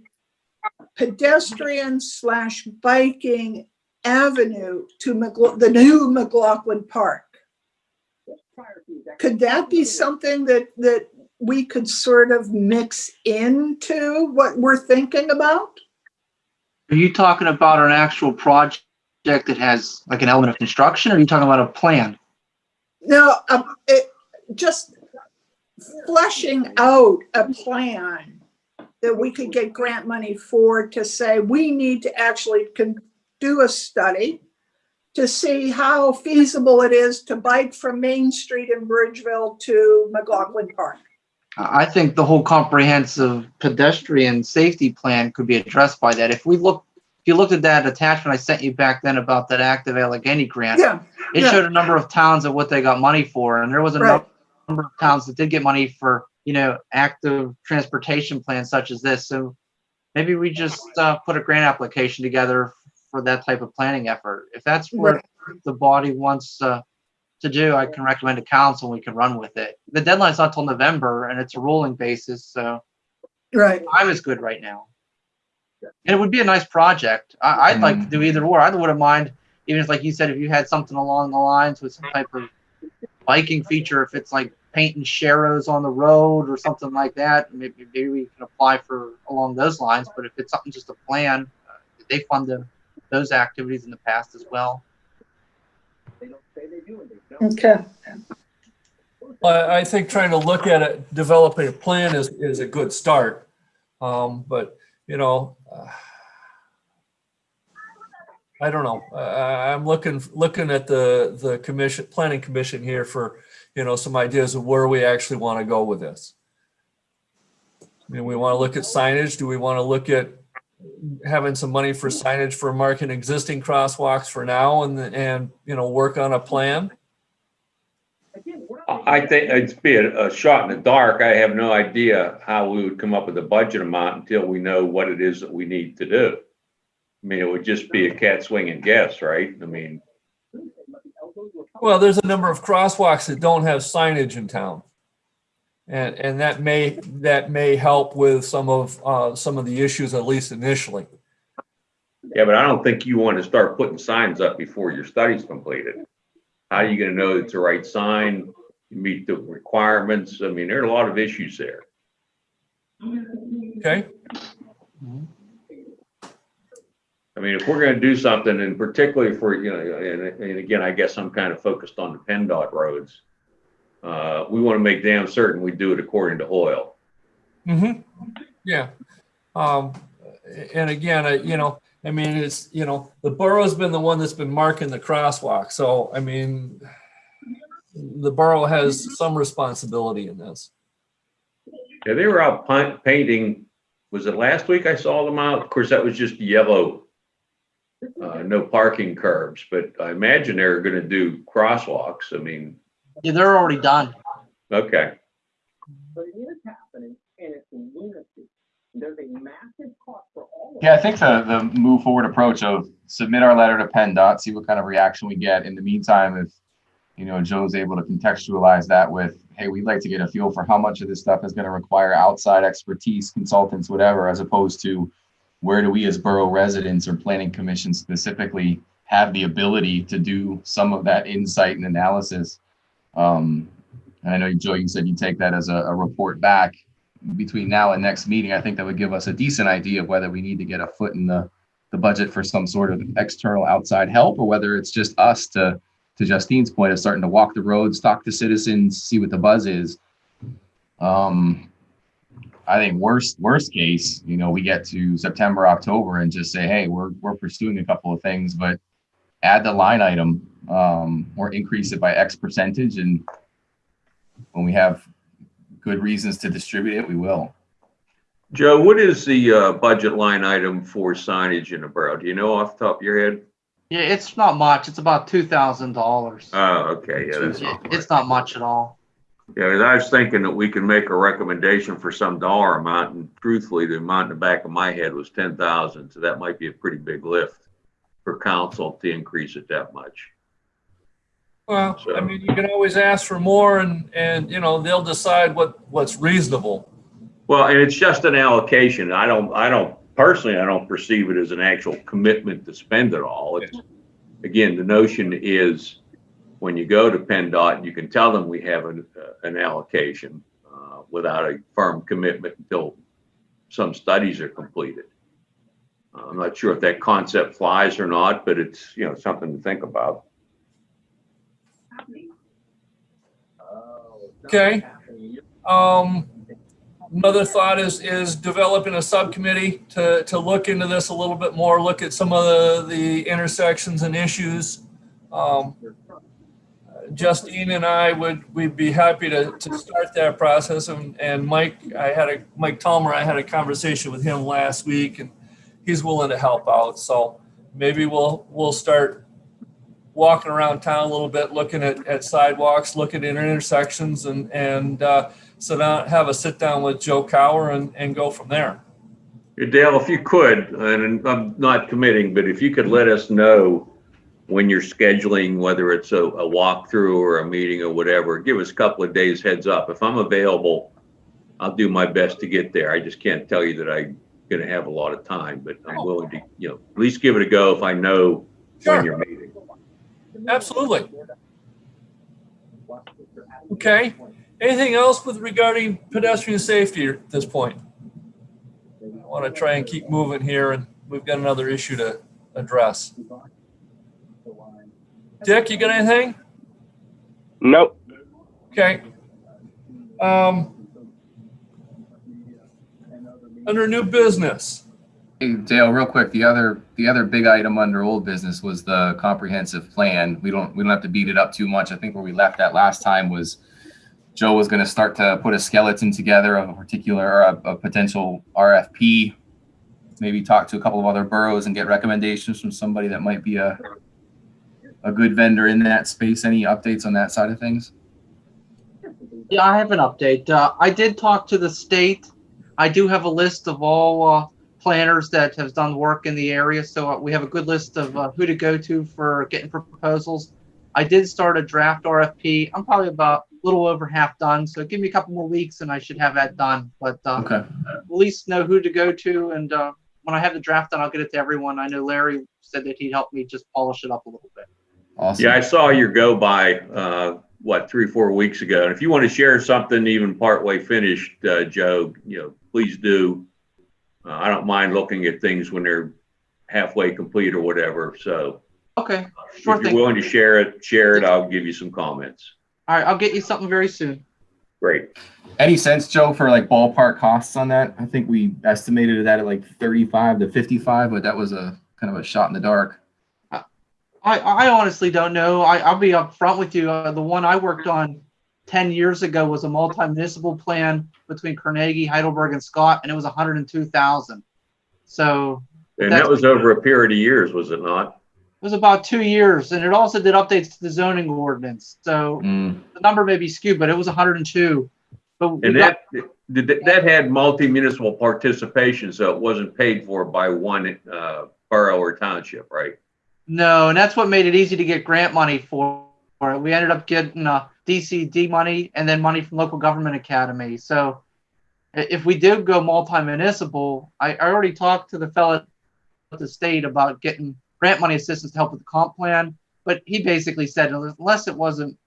pedestrian slash biking avenue to McLa- the new McLaughlin Park? Could that be something that, that we could sort of mix into what we're thinking about? Are you talking about an actual project that has like an element of construction, or are you talking about a plan? No, um, it, just fleshing out a plan that we could get grant money for to say, we need to actually do a study to see how feasible it is to bike from Main Street in Bridgeville to McLaughlin Park. I think the whole comprehensive pedestrian safety plan could be addressed by that. If we look, if you looked at that attachment I sent you back then about that active Allegheny grant, Yeah, it yeah. showed a number of towns and what they got money for, and there was a Right. number of towns that did get money for, you know, active transportation plans such as this. So maybe we just uh, put a grant application together for that type of planning effort. If that's what Right. the body wants uh, to do, I can recommend to council. and We can run with it. The deadline's not till November, and it's a rolling basis, so right. time is good right now. And it would be a nice project. I, I'd like to do either or. I wouldn't mind, even if, like you said, if you had something along the lines with some type of biking feature, if it's like painting sharrows on the road or something like that, maybe, maybe we can apply for along those lines. But if it's something just a plan, uh, they fund the, those activities in the past as well. They don't say they do. Okay. I, I think trying to look at it, developing a plan is, is a good start. Um, but, you know, uh, I don't know. Uh, I'm looking, looking at the, the commission, planning commission here for, you know, some ideas of where we actually want to go with this. I mean, we want to look at signage. Do we want to look at having some money for signage for marking existing crosswalks for now and, and, you know, work on a plan? I think it'd be a, a shot in the dark. I have no idea how we would come up with a budget amount until we know what it is that we need to do. I mean, it would just be a cat swing and guess, right? I mean, Well, there's a number of crosswalks that don't have signage in town. And, and that may, that may help with some of, uh, some of the issues, at least initially. yeah, but I don't think you want to start putting signs up before your study's completed. How are you gonna know it's the right sign, meet the requirements? I mean, there are a lot of issues there. Okay? I mean, if we're gonna do something, and particularly for, you know, and, and again, I guess I'm kind of focused on the PennDOT roads. Uh, we want to make damn certain we do it according to Hoyle. Mm-hmm. Yeah. Um, and again, I, you know, I mean, it's, you know, the borough's been the one that's been marking the crosswalk. So, I mean, the borough has some responsibility in this. Yeah, they were out painting, was it last week I saw them out? Of course, that was just yellow. Uh, no parking curbs, but I imagine they're gonna do crosswalks. I mean, Yeah, they're already done. okay. But it is happening and it's in unity. There's a massive cost for all of Yeah, I think the, the move forward approach of submit our letter to PennDOT, see what kind of reaction we get. In the meantime, if, you know, Joe's able to contextualize that with, hey, we'd like to get a feel for how much of this stuff is going to require outside expertise, consultants, whatever, as opposed to where do we as borough residents or planning commission specifically have the ability to do some of that insight and analysis? Um, and I know, Joe, you said you take that as a, a report back between now and next meeting, I think that would give us a decent idea of whether we need to get a foot in the, the budget for some sort of external outside help, or whether it's just us to, to Justine's point of starting to walk the roads, talk to citizens, see what the buzz is. Um, I think worst, worst case, you know, we get to September, October and just say, hey, we're, we're pursuing a couple of things, but add the line item, um, or increase it by X percentage and when we have good reasons to distribute it, we will. Joe, what is the, uh, budget line item for signage in the borough? Do you know off the top of your head? Yeah, it's not much. It's about two thousand dollars. Oh, okay, yeah, that's not much. It's not much at all. Yeah, I was thinking that we can make a recommendation for some dollar amount, and truthfully, the amount in the back of my head was ten thousand, so that might be a pretty big lift for council to increase it that much. Well, I mean, you can always ask for more and, and, you know, they'll decide what, what's reasonable. Well, and it's just an allocation. I don't, I don't, personally, I don't perceive it as an actual commitment to spend it all. It's, again, the notion is when you go to PennDOT, you can tell them we have an, uh, an allocation uh, without a firm commitment until some studies are completed. Uh, I'm not sure if that concept flies or not, but it's, you know, something to think about. Okay. Um, another thought is, is developing a subcommittee to, to look into this a little bit more, look at some of the, the intersections and issues. Um, Justine and I would, we'd be happy to, to start that process and, and Mike, I had a, Mike Talmer, I had a conversation with him last week and he's willing to help out. So maybe we'll, we'll start walking around town a little bit, looking at, at sidewalks, looking at intersections and, and, uh, sit down, have a sit down with Joe Cower and, and go from there. Dale, if you could, and I'm not committing, but if you could let us know when you're scheduling, whether it's a, a walkthrough or a meeting or whatever, give us a couple of days heads up. If I'm available, I'll do my best to get there. I just can't tell you that I'm gonna have a lot of time, but I'm oh. willing to, you know, at least give it a go if I know Sure. when you're meeting. Absolutely. Okay. Anything else with regarding pedestrian safety at this point? I want to try and keep moving here and we've got another issue to address. Dick, you got anything? Nope. Okay. Um, under new business, Hey, Dale, real quick, the other, the other big item under old business was the comprehensive plan. We don't, we don't have to beat it up too much. I think where we left that last time was Joe was gonna start to put a skeleton together of a particular, or a, a potential RFP. Maybe talk to a couple of other boroughs and get recommendations from somebody that might be a, a good vendor in that space. Any updates on that side of things? Yeah, I have an update. Uh, I did talk to the state. I do have a list of all uh, planners that have done work in the area, so uh, we have a good list of uh, who to go to for getting proposals. I did start a draft RFP. I'm probably about a little over half done, so give me a couple more weeks and I should have that done. But uh, Okay. at least know who to go to, and uh, when I have the draft done, I'll get it to everyone. I know Larry said that he'd help me just polish it up a little bit. Awesome. Yeah, I saw your go by, uh, what, three, or four weeks ago. And if you want to share something even partway finished, uh, Joe, you know, please do. Uh, I don't mind looking at things when they're halfway complete or whatever. So Okay, if you're thing. willing to share it, share it. I'll give you some comments. All right, I'll get you something very soon. Great. Any sense, Joe, for like ballpark costs on that? I think we estimated that at like 35 to 55, but that was a kind of a shot in the dark. I, I honestly don't know. I, I'll be upfront with you. Uh, the one I worked on 10 years ago was a multi-municipal plan between Carnegie, Heidelberg, and Scott, and it was 102,000. So And that was over a period of years, was it not? it was about two years, and it also did updates to the zoning ordinance. So Mm, the number may be skewed, but it was 102. But And that, did that- that had multi-municipal participation, so it wasn't paid for by one, uh, borough or township, right? No, and that's what made it easy to get grant money for it. We ended up getting uh, DCD money and then money from local government academy. So if we did go multi-municipal, I, I already talked to the fellow at the state about getting grant money assistance to help with the comp plan. But he basically said unless it wasn't,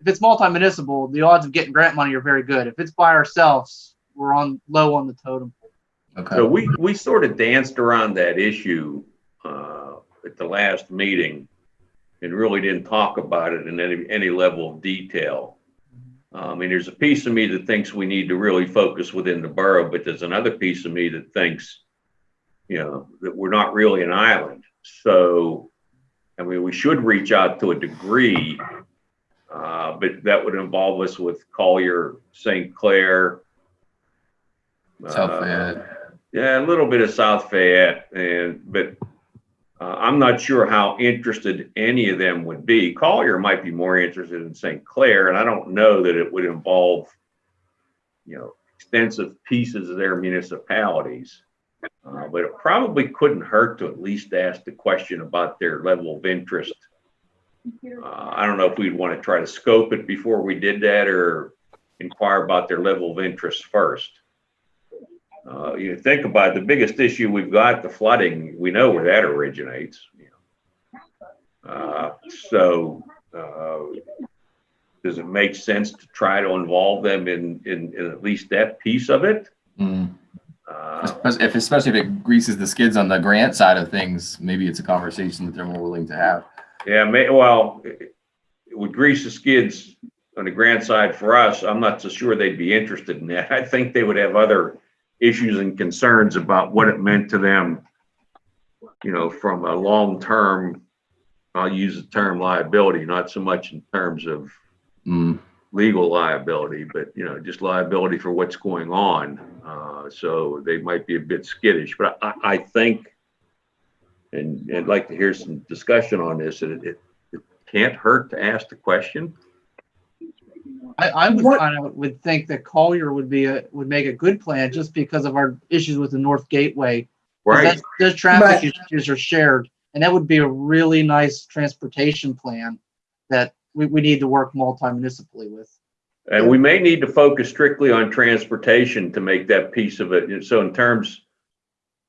if it's multi-municipal, the odds of getting grant money are very good. If it's by ourselves, we're on low on the totem pole. okay. So we, we sort of danced around that issue uh, at the last meeting and really didn't talk about it in any, any level of detail. I mean, there's a piece of me that thinks we need to really focus within the borough, but there's another piece of me that thinks, you know, that we're not really an island. So, I mean, we should reach out to a degree, uh, but that would involve us with Collier, St. Clair. South uh, Fayette. yeah, a little bit of South Fayette, and but uh, I'm not sure how interested any of them would be. Collier might be more interested in St. Clair, and I don't know that it would involve, you know, extensive pieces of their municipalities. Uh, but it probably couldn't hurt to at least ask the question about their level of interest. Uh, I don't know if we'd want to try to scope it before we did that, or inquire about their level of interest first. Uh, you think about it, the biggest issue we've got, the flooding, we know where that originates. you know. Uh, so, uh, does it make sense to try to involve them in, in, in at least that piece of it? Mm. Uh, if, especially if it greases the skids on the grant side of things, maybe it's a conversation that they're more willing to have. yeah, may, well, it it would grease the skids on the grant side for us. I'm not so sure they'd be interested in that. I think they would have other issues and concerns about what it meant to them, you know, from a long-term, I'll use the term liability, not so much in terms of Mm, legal liability, but, you know, just liability for what's going on. Uh, so they might be a bit skittish, but I, I think, and, and I'd like to hear some discussion on this, it, it, it can't hurt to ask the question. I, I would What- kind of would think that Collier would be a would make a good plan just because of our issues with the North Gateway. Right. that's- Those traffic Right. issues are shared, and that would be a really nice transportation plan that we, we need to work multi-municipally with. And we may need to focus strictly on transportation to make that piece of it. And So in terms,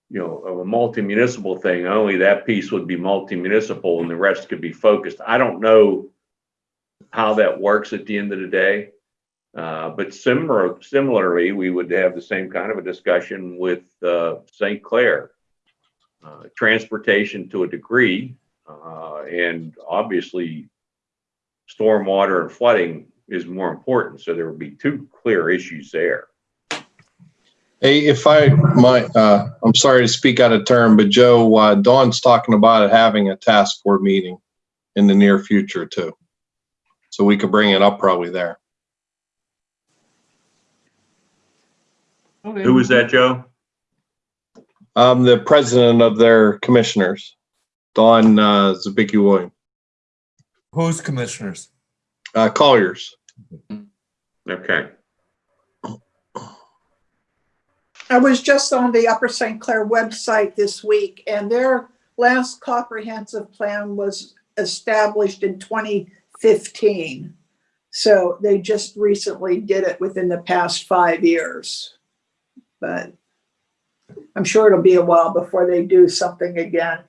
you know, of a multi-municipal thing, only that piece would be multi-municipal and the rest could be focused. I don't know how that works at the end of the day. Uh, but similar, similarly, we would have the same kind of a discussion with, uh, St. Clair. Uh, transportation to a degree, uh, and obviously stormwater and flooding is more important. So there would be two clear issues there. Hey, if I might, uh, I'm sorry to speak out of turn, but Joe, uh, Don's talking about having a task board meeting in the near future too. So we could bring it up probably there. Okay. Who was that, Joe? I'm the president of their commissioners, Don uh, Zabicki William, Who's commissioners? uh, Colliers. Okay, I was just on the Upper St. Clair website this week and their last comprehensive plan was established in 2015. So they just recently did it within the past five years. But I'm sure it'll be a while before they do something again.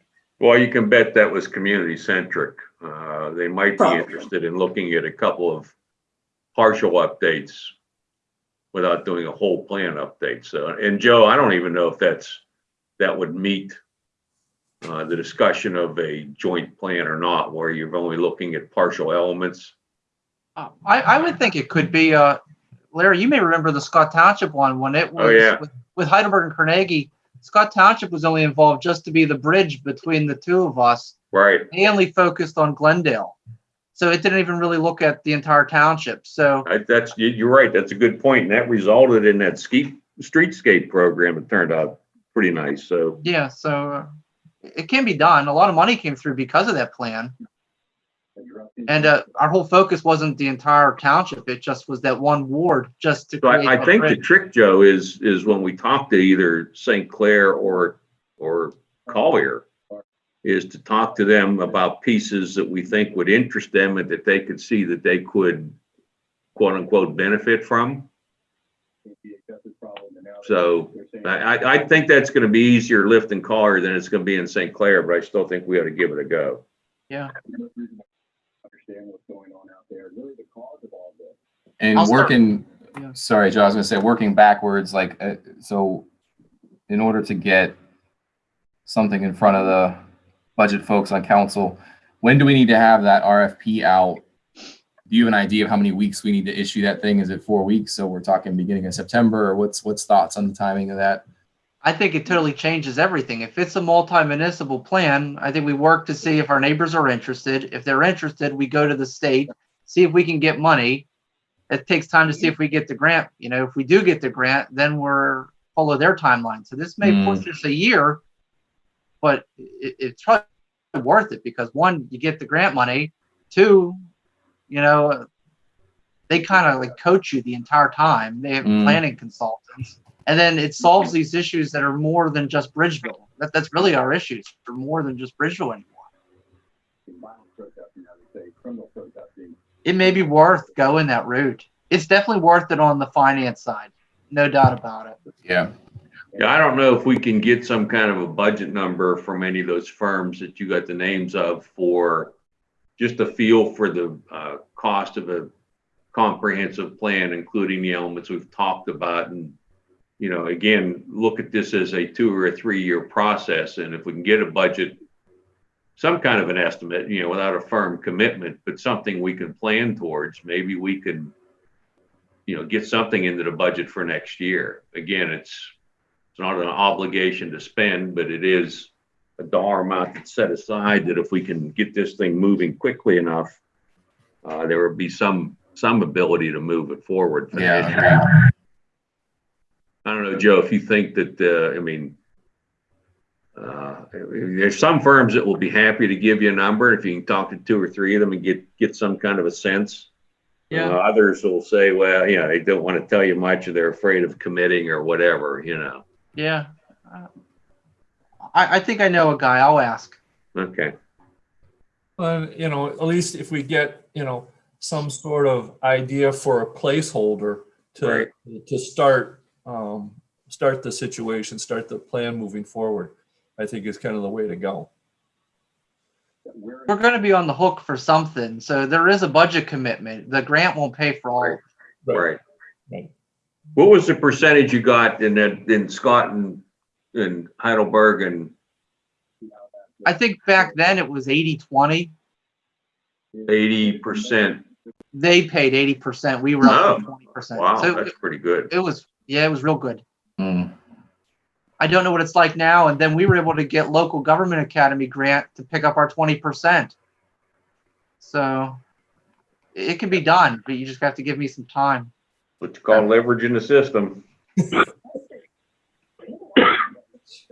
well, you can bet that was community centric. Uh, they might be interested in looking at a couple of partial updates without doing a whole plan update. So, and Joe, I don't even know if that's, that would meet uh, the discussion of a joint plan or not, where you're only looking at partial elements. Uh, I, I would think it could be, uh, Larry, you may remember the Scott Township one when it was Oh, yeah. with, with Heidelberg and Carnegie. Scott Township was only involved just to be the bridge between the two of us. Right. They only focused on Glendale. So it didn't even really look at the entire township. So I, that's, you, you're right. That's a good point. And that resulted in that ski, streetscape program. It turned out pretty nice. So, yeah, so uh, it can be done. A lot of money came through because of that plan. And uh, our whole focus wasn't the entire township. It just was that one ward just to so. I, I think the trick, Joe, is, is when we talk to either St. Clair or, or Collier, is to talk to them about pieces that we think would interest them and that they could see that they could quote unquote benefit from. So I, I, I think that's gonna be easier lifting Collier than it's gonna be in St. Clair, but I still think we ought to give it a go. Yeah. Understand what's going on out there, really the cause of all this. And I'll start- working, Yeah. sorry, Joe, I was gonna say, working backwards, like, uh, so in order to get something in front of the budget folks on council, when do we need to have that RFP out? Do you have an idea of how many weeks we need to issue that thing? Is it four weeks? So we're talking beginning of September or what's, what's thoughts on the timing of that? I think it totally changes everything. If it's a multi-municipal plan, I think we work to see if our neighbors are interested. If they're interested, we go to the state, see if we can get money. It takes time to see if we get the grant. You know, if we do get the grant, then we're follow their timeline. So this may Hmm. push us a year, but it, it's probably worth it because one, you get the grant money. Two, you know, they kind of like coach you the entire time. They have Mm. planning consultants. And then it solves these issues that are more than just Bridgeville. That, that's really our issues. They're more than just Bridgeville anymore. Violent protesting, I would say, criminal protesting. It may be worth going that route. It's definitely worth it on the finance side. No doubt about it. Yeah. Yeah, I don't know if we can get some kind of a budget number from any of those firms that you got the names of for just a feel for the uh, cost of a comprehensive plan, including the elements we've talked about. And, you know, again, look at this as a two or a three-year process. And if we can get a budget, some kind of an estimate, you know, without a firm commitment, but something we can plan towards, maybe we can, you know, get something into the budget for next year. Again, it's, it's not an obligation to spend, but it is a dollar amount that's set aside that if we can get this thing moving quickly enough, uh, there would be some, some ability to move it forward. Yeah, financially. I don't know, Joe, if you think that, uh, I mean, uh, there's some firms that will be happy to give you a number if you can talk to two or three of them and get, get some kind of a sense. Uh, Others will say, well, you know, they don't want to tell you much or they're afraid of committing or whatever, you know. Yeah. I, I think I know a guy. I'll ask. Okay. Uh, you know, at least if we get, you know, some sort of idea for a placeholder to, Right. to start, um, start the situation, start the plan moving forward, I think is kind of the way to go. We're going to be on the hook for something. So there is a budget commitment. The grant won't pay for all. Right. Right. Right. What was the percentage you got in that, in Scott and, and Heidelberg and I think back then it was 80 20. eighty percent? They paid 80%. We were up to 20%. Wow, so that's pretty good. it was, yeah, it was real good. Mm. I don't know what it's like now. And then we were able to get local government academy grant to pick up our 20%. So it can be done, but you just have to give me some time. What you call leveraging the system.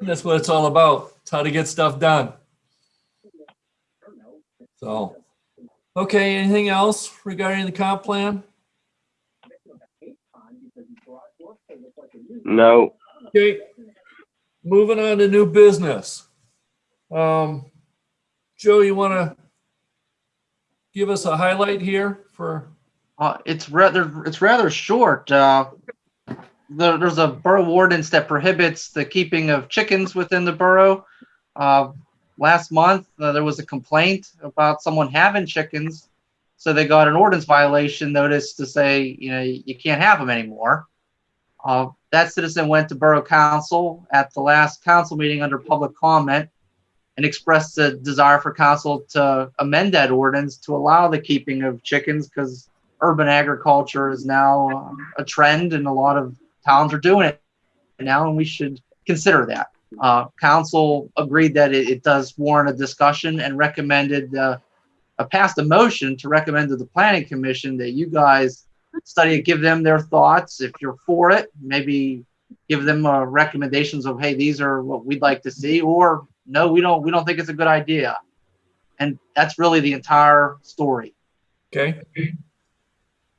That's what it's all about. It's how to get stuff done. So, okay, anything else regarding the comp plan? No. Okay, moving on to new business. Um, Joe, you want to give us a highlight here for, Uh, it's rather, it's rather short. Uh, there, there's a borough ordinance that prohibits the keeping of chickens within the borough. Uh, last month, uh, there was a complaint about someone having chickens. So they got an ordinance violation notice to say, you know, you can't have them anymore. Uh, that citizen went to borough council at the last council meeting under public comment and expressed a desire for council to amend that ordinance to allow the keeping of chickens because urban agriculture is now um, a trend and a lot of towns are doing it now and we should consider that. Uh, council agreed that it, it does warrant a discussion and recommended, uh, passed a motion to recommend to the planning commission that you guys study it, give them their thoughts. If you're for it, maybe give them uh, recommendations of, hey, these are what we'd like to see, or no, we don't, we don't think it's a good idea. And that's really the entire story. okay?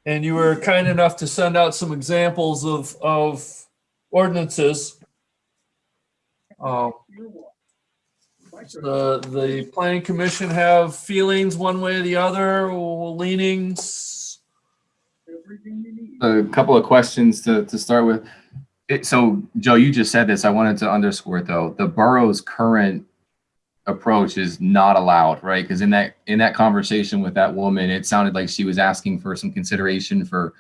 And you were kind enough to send out some examples of, of ordinances. Um, The, the planning commission have feelings one way or the other, leanings? A couple of questions to, to start with. It, so Joe, you just said this. I wanted to underscore though. The borough's current approach is not allowed, right? Because in that in that conversation with that woman, it sounded like she was asking for some consideration for,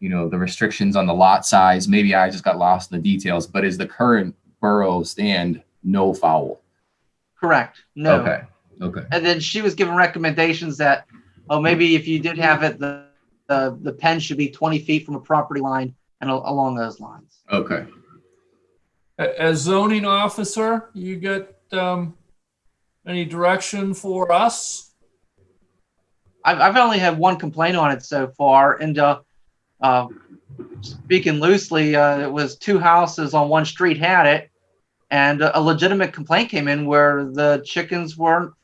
you know, the restrictions on the lot size. Maybe I just got lost in the details, but is the current borough stand no foul? Correct. No. Okay. Okay. And then she was given recommendations that, oh, maybe if you did have it, the, the, the pen should be 20 feet from a property line and al- along those lines. Okay. As zoning officer, you get, um, any direction for us? I've, I've only had one complaint on it so far and, uh, uh, speaking loosely, uh, it was two houses on one street had it. And a legitimate complaint came in where the chickens weren't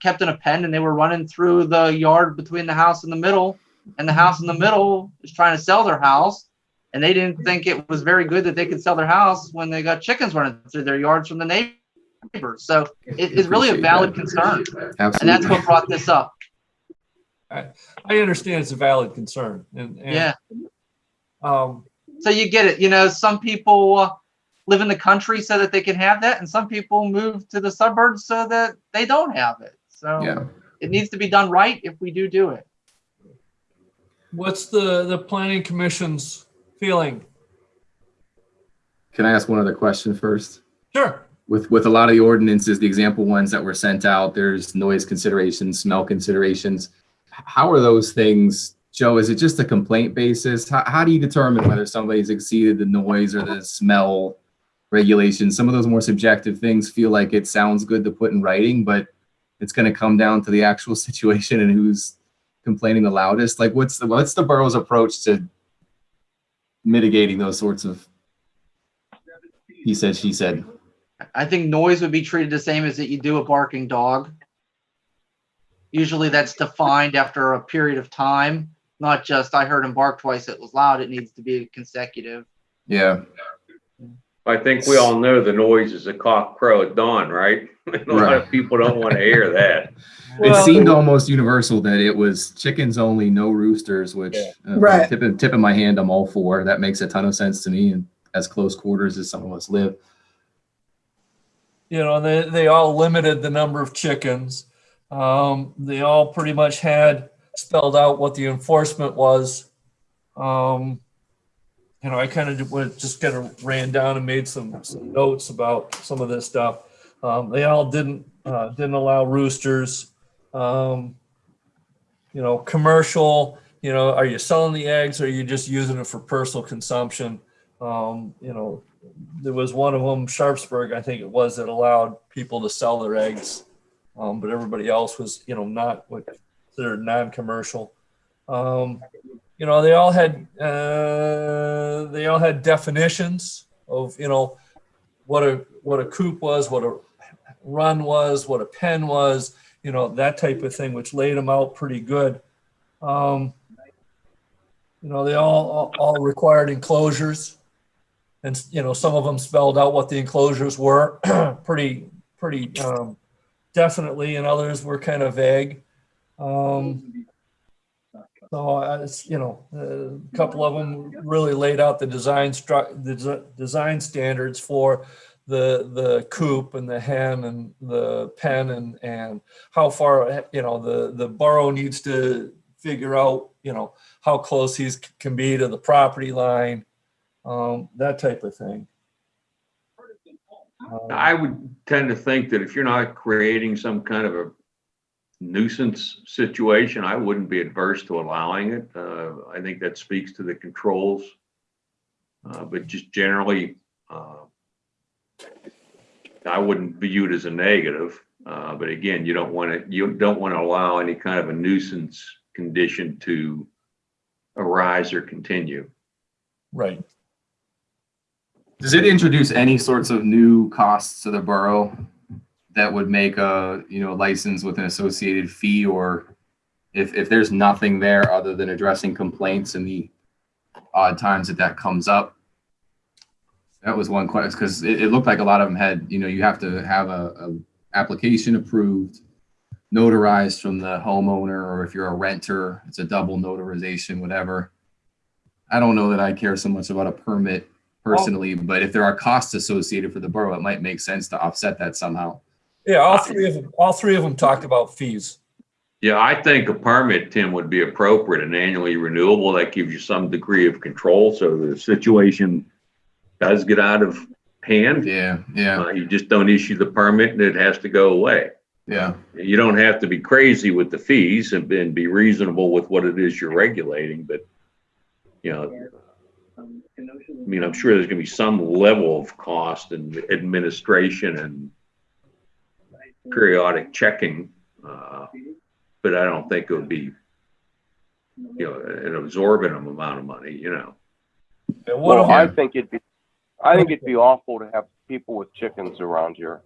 kept in a pen and they were running through the yard between the house in the middle. And the house in the middle is trying to sell their house. And they didn't think it was very good that they could sell their house when they got chickens running through their yards from the neighbors. So it is really a valid that. concern. Absolutely. And that's what brought this up. I understand it's a valid concern and, and, Yeah. um, So you get it. You know, some people uh, live in the country so that they can have that, and some people move to the suburbs so that they don't have it. So Yeah. it needs to be done right if we do do it. what's the, the planning commission's feeling? Can I ask one other question first? Sure. With with a lot of the ordinances, the example ones that were sent out, there's noise considerations, smell considerations. How are those things, Joe? Is it just a complaint basis? How, how do you determine whether somebody's exceeded the noise or the smell regulations? Some of those more subjective things feel like it sounds good to put in writing, but it's going to come down to the actual situation and who's complaining the loudest. Like, what's the what's the borough's approach to mitigating those sorts of he said, she said. I think noise would be treated the same as that you do a barking dog. Usually that's defined after a period of time, not just I heard him bark twice, it was loud. It needs to be consecutive. Yeah. I think we all know the noise is a cock crow at dawn, right? A lot Right. of people don't want to hear that. It Well- seemed almost universal that it was chickens only, no roosters, which uh, Right. tipping, tipping my hand, I'm all for. That makes a ton of sense to me and as close quarters as some of us live. You know, they, they all limited the number of chickens. Um, they all pretty much had spelled out what the enforcement was. Um, you know, I kind of went, just kind of ran down and made some, some notes about some of this stuff. Um, they all didn't, uh, didn't allow roosters. Um, you know, commercial, you know, are you selling the eggs or are you just using it for personal consumption? Um, you know, there was one of them, Sharpsburg, I think it was, that allowed people to sell their eggs. Um, but everybody else was, you know, not what considered non-commercial. Um, you know, they all had, uh, they all had definitions of, you know, what a, what a coop was, what a run was, what a pen was, you know, that type of thing, which laid them out pretty good. Um, you know, they all, all- all required enclosures. And, you know, some of them spelled out what the enclosures were pretty, pretty um, definitely, and others were kind of vague. Um, So, uh, it's, you know, a couple of them really laid out the design stru, the desi- design standards for the, the coop and the hen and the pen and, and how far, you know, the, the borough needs to figure out, you know, how close he's can be to the property line, um, that type of thing. Um, I would tend to think that if you're not creating some kind of a nuisance situation, I wouldn't be adverse to allowing it. Uh, I think that speaks to the controls. Uh, but just generally, uh, I wouldn't view it as a negative. Uh, but again, you don't want to, you don't want to allow any kind of a nuisance condition to arise or continue. Right. Does it introduce any sorts of new costs to the borough that would make a, you know, license with an associated fee or if, if there's nothing there other than addressing complaints and the odd times that that comes up? That was one question, because it, it looked like a lot of them had, you know, you have to have a, a application approved, notarized from the homeowner, or if you're a renter, it's a double notarization, whatever. I don't know that I care so much about a permit personally, but if there are costs associated for the borough, it might make sense to offset that somehow. Yeah, all three of them, all three of them talked about fees. Yeah, I think a permit, Tim, would be appropriate and annually renewable. That gives you some degree of control. So the situation does get out of hand. Yeah, yeah, Uh, you just don't issue the permit and it has to go away. yeah. You don't have to be crazy with the fees and and be reasonable with what it is you're regulating, but you know, I mean, I'm sure there's gonna be some level of cost and administration and periodic checking. Uh, but I don't think it would be, you know, an absorbent amount of money, you know. And one of Well, I think it'd be, I think it'd be awful to have people with chickens around here.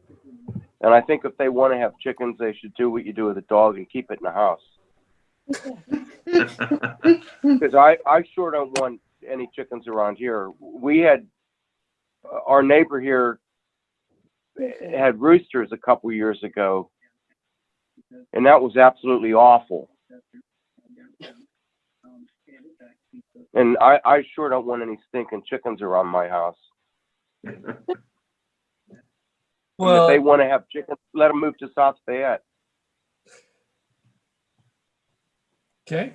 And I think if they want to have chickens, they should do what you do with a dog and keep it in the house. Because I, I sure don't want any chickens around here. We had, uh, our neighbor here had roosters a couple years ago. And that was absolutely awful. And I, I sure don't want any stinking chickens around my house. And If they want to have chickens, let them move to South Fayette. okay,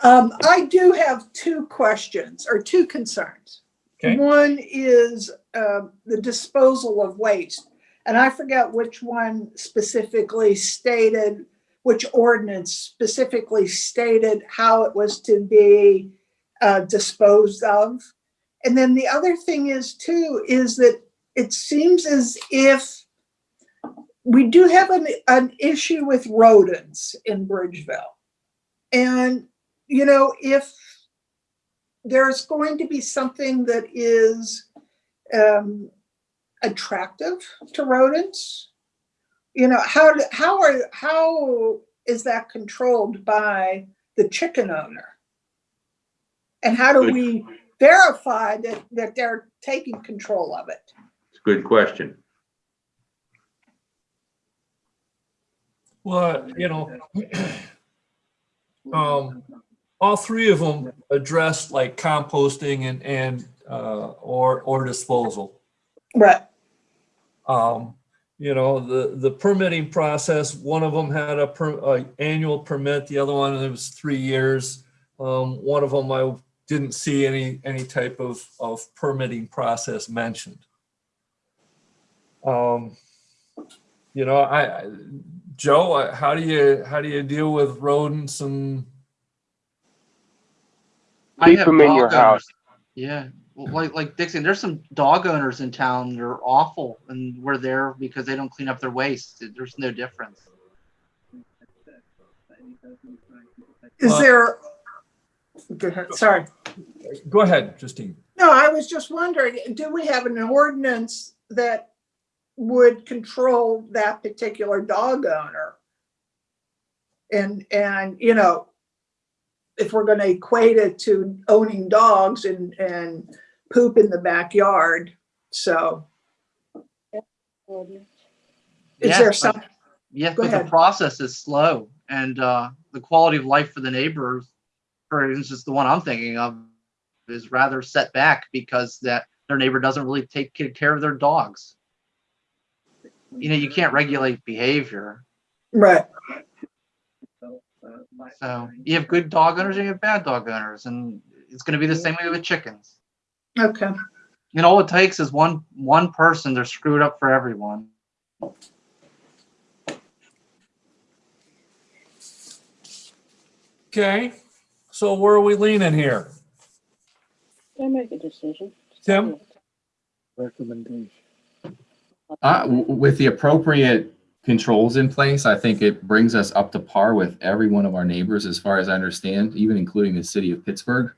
Um, I do have two questions or two concerns. Okay. One is, um, the disposal of waste. And I forget which one specifically stated, which ordinance specifically stated how it was to be, uh, disposed of. And then the other thing is too, is that it seems as if we do have an, an issue with rodents in Bridgeville. And you know, if there's going to be something that is um, attractive to rodents, you know, how, how are, how is that controlled by the chicken owner? And how do Good. we verify that, that they're taking control of it? It's a good question. well, you know, um, all three of them addressed like composting and, and, uh, or, or disposal. Right. Um, you know, the, the permitting process, one of them had a per, a annual permit, the other one, it was three years. Um, one of them, I didn't see any, any type of, of permitting process mentioned. Um, you know, I, I- Joe, how do you, how do you deal with rodents and, Keep have 'em in your dog owners. house. Yeah, well, like like Dixon, there's some dog owners in town They're awful, and we're there because they don't clean up their waste. There's no difference. Is Uh, there, go ahead, sorry. go ahead, Justine. No, I was just wondering, do we have an ordinance that would control that particular dog owner? And, and, you know, if we're gonna equate it to owning dogs and, and poop in the backyard, so is Yeah, there some, Yes, Go but the process is slow and uh, the quality of life for the neighbors, for instance, the one I'm thinking of, is rather set back because that their neighbor doesn't really take care of their dogs. You know, you can't regulate behavior. right, So you have good dog owners and you have bad dog owners, and it's going to be the same way with chickens. okay. And all it takes is one one person. They're screwed up for everyone. Okay, so where are we leaning here? They make a decision. Tim? Recommendation. Uh, with the appropriate controls in place, I think it brings us up to par with every one of our neighbors, as far as I understand, even including the city of Pittsburgh.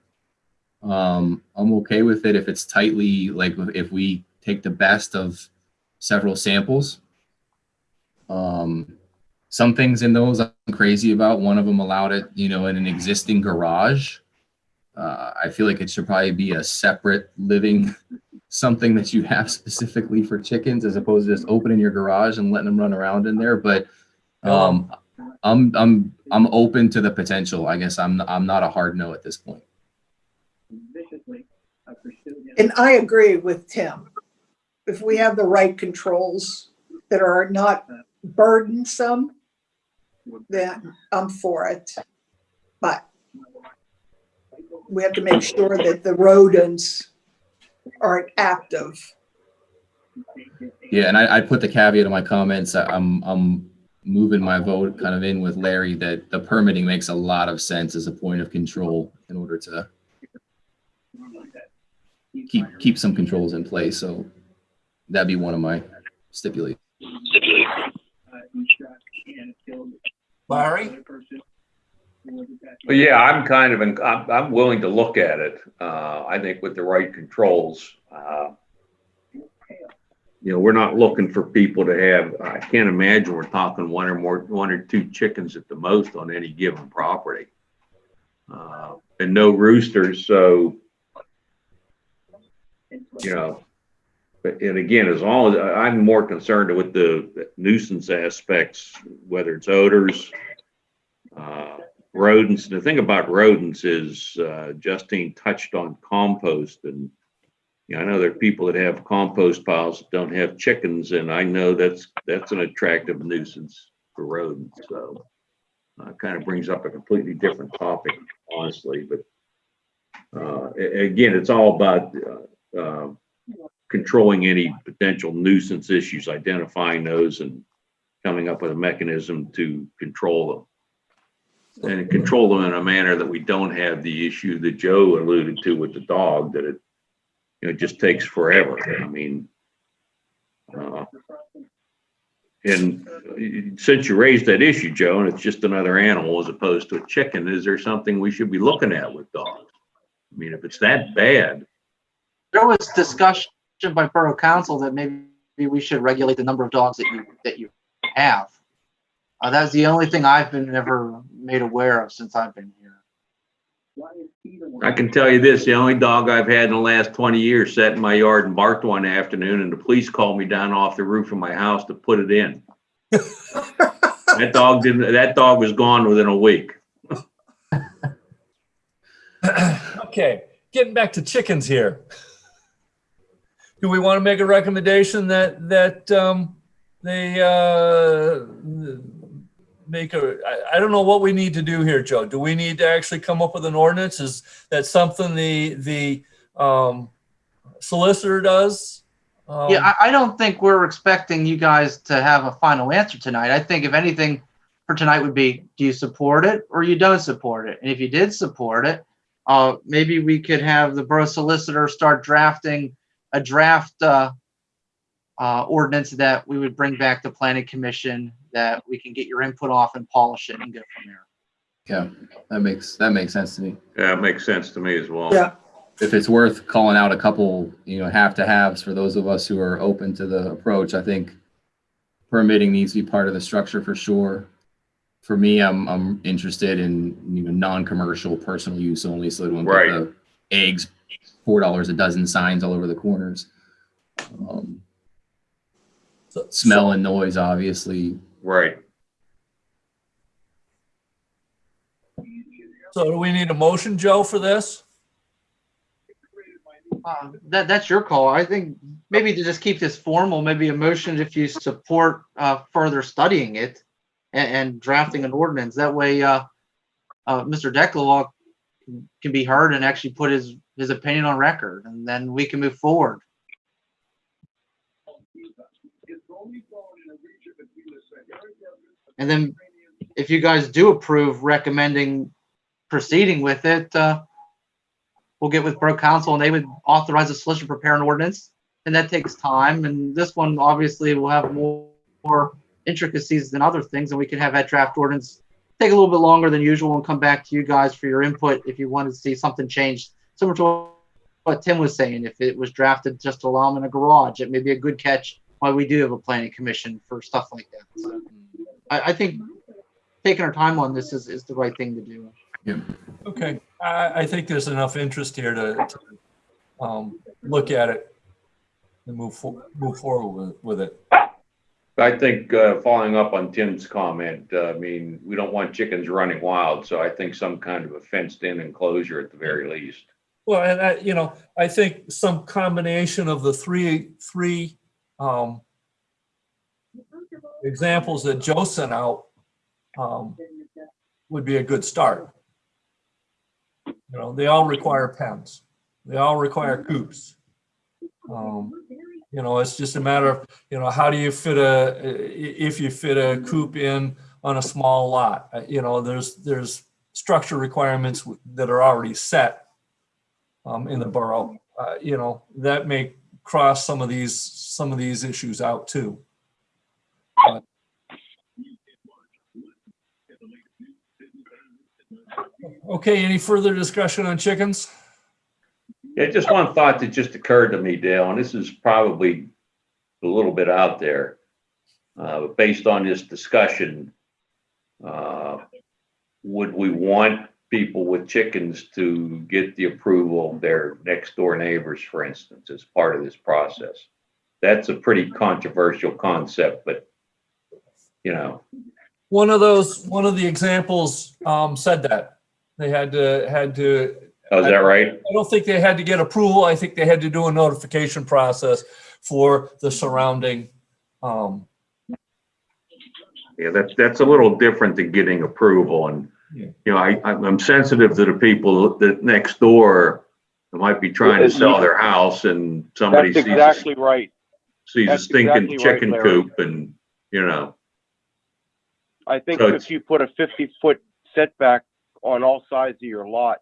Um, I'm okay with it if it's tightly, like, if we take the best of several samples. Um, some things in those I'm crazy about. One of them allowed it, you know, in an existing garage. Uh, I feel like it should probably be a separate living something that you have specifically for chickens as opposed to just opening your garage and letting them run around in there. But um, I'm I'm I'm open to the potential. I guess I'm I'm not a hard no at this point. Viciously, I pursued him. And I agree with Tim. If we have the right controls that are not burdensome, then I'm for it. But we have to make sure that the rodents aren't active. Yeah, and I, I put the caveat in my comments. I'm I'm moving my vote kind of in with Larry that the permitting makes a lot of sense as a point of control in order to keep keep some controls in place. So that'd be one of my stipulations. Uh, he shot and killed Larry? Yeah, I'm kind of, in- I'm, I'm willing to look at it. Uh, I think with the right controls. uh, You know, we're not looking for people to have, I can't imagine we're talking one or more, one or two chickens at the most on any given property. Uh, And no roosters, so, you know, but, and again, as long as, I'm more concerned with the nuisance aspects, whether it's odors, uh, rodents. The thing about rodents is uh, Justine touched on compost and you know, I know there are people that have compost piles that don't have chickens and I know that's, that's an attractive nuisance for rodents. So uh, kind of brings up a completely different topic, honestly, but uh, again, it's all about uh, uh, controlling any potential nuisance issues, identifying those and coming up with a mechanism to control them and control them in a manner that we don't have the issue that Joe alluded to with the dog, that it, you know, just takes forever. I mean, uh, and since you raised that issue, Joe, and it's just another animal as opposed to a chicken, is there something we should be looking at with dogs? I mean, if it's that bad, There was discussion by borough council that maybe we should regulate the number of dogs that you that you have. Uh, that's the only thing I've been ever made aware of since I've been here. Why is he the one- I can tell you this, the only dog I've had in the last twenty years sat in my yard and barked one afternoon and the police called me down off the roof of my house to put it in. That dog didn't, that dog was gone within a week. Okay, getting back to chickens here. Do we want to make a recommendation that, that, um, they, uh, make a, I, I don't know what we need to do here, Joe. Do we need to actually come up with an ordinance? Is that something the, the, um, solicitor does? Um, Yeah, I, I don't think we're expecting you guys to have a final answer tonight. I think if anything for tonight would be, do you support it or you don't support it? And if you did support it, uh, maybe we could have the borough solicitor start drafting a draft, uh, uh, ordinance that we would bring back to planning commission that we can get your input off and polish it and go from there. Yeah, that makes that makes sense to me. Yeah, it makes sense to me as well. Yeah. if it's worth calling out a couple, you know, have to haves for those of us who are open to the approach, I think permitting needs to be part of the structure for sure. For me, I'm, I'm interested in, you know, non-commercial personal use only, so it wouldn't Right. put the eggs, four dollars a dozen signs all over the corners. Um, So- smell and noise, obviously. Right. So do we need a motion, Joe, for this? Uh, That, that's your call. I think maybe to just keep this formal, maybe a motion if you support uh, further studying it and, and drafting an ordinance. That way, uh, uh, Mr. Declarog can- can be heard and actually put his, his opinion on record, and then we can move forward. And then if you guys do approve recommending proceeding with it, uh, we'll get with Borough Council and they would authorize the solicitor to prepare an ordinance. And that takes time. And this one obviously will have more, more intricacies than other things. And we can have that draft ordinance take a little bit longer than usual and come back to you guys for your input if you want to see something changed. Similar to what Tim was saying, if it was drafted just to allow them in a garage, it may be a good catch why we do have a planning commission for stuff like that. So I, I think taking our time on this is, is the right thing to do. Yeah. Okay, I, I think there's enough interest here to, to, um, look at it and move, for- move forward with, with it. I think, uh, following up on Tim's comment, uh, I mean, we don't want chickens running wild, so I think some kind of a fenced-in enclosure at the very least. Well, and I, you know, I think some combination of the three, three, um, examples that Joe sent out, um, would be a good start. You know, they all require pens. They all require coops. Um, you know, it's just a matter of, you know, how do you fit a, if you fit a coop in on a small lot? Uh, You know, there's, there's structure requirements that are already set um, in the borough. Uh, you know, that may cross some of these, some of these issues out too. Okay, any further discussion on chickens? Yeah, just one thought that just occurred to me, Dale, and this is probably a little bit out there. Uh, but based on this discussion, uh, would we want people with chickens to get the approval of their next door neighbors, for instance, as part of this process? That's a pretty controversial concept, but, you know, One of those, one of the examples um, said that. They had to, had to oh, is that right? I don't think they had to get approval. I think they had to do a notification process for the surrounding. um, Yeah, that's, that's a little different than getting approval and, Yeah. you know, I, I'm I'm sensitive to the people that next door that might be trying to sell their house and somebody That's sees, a- exactly right. sees a that's stinking exactly right, chicken Larry. coop and, you know, I think So it's- if you put a fifty foot setback on all sides of your lot,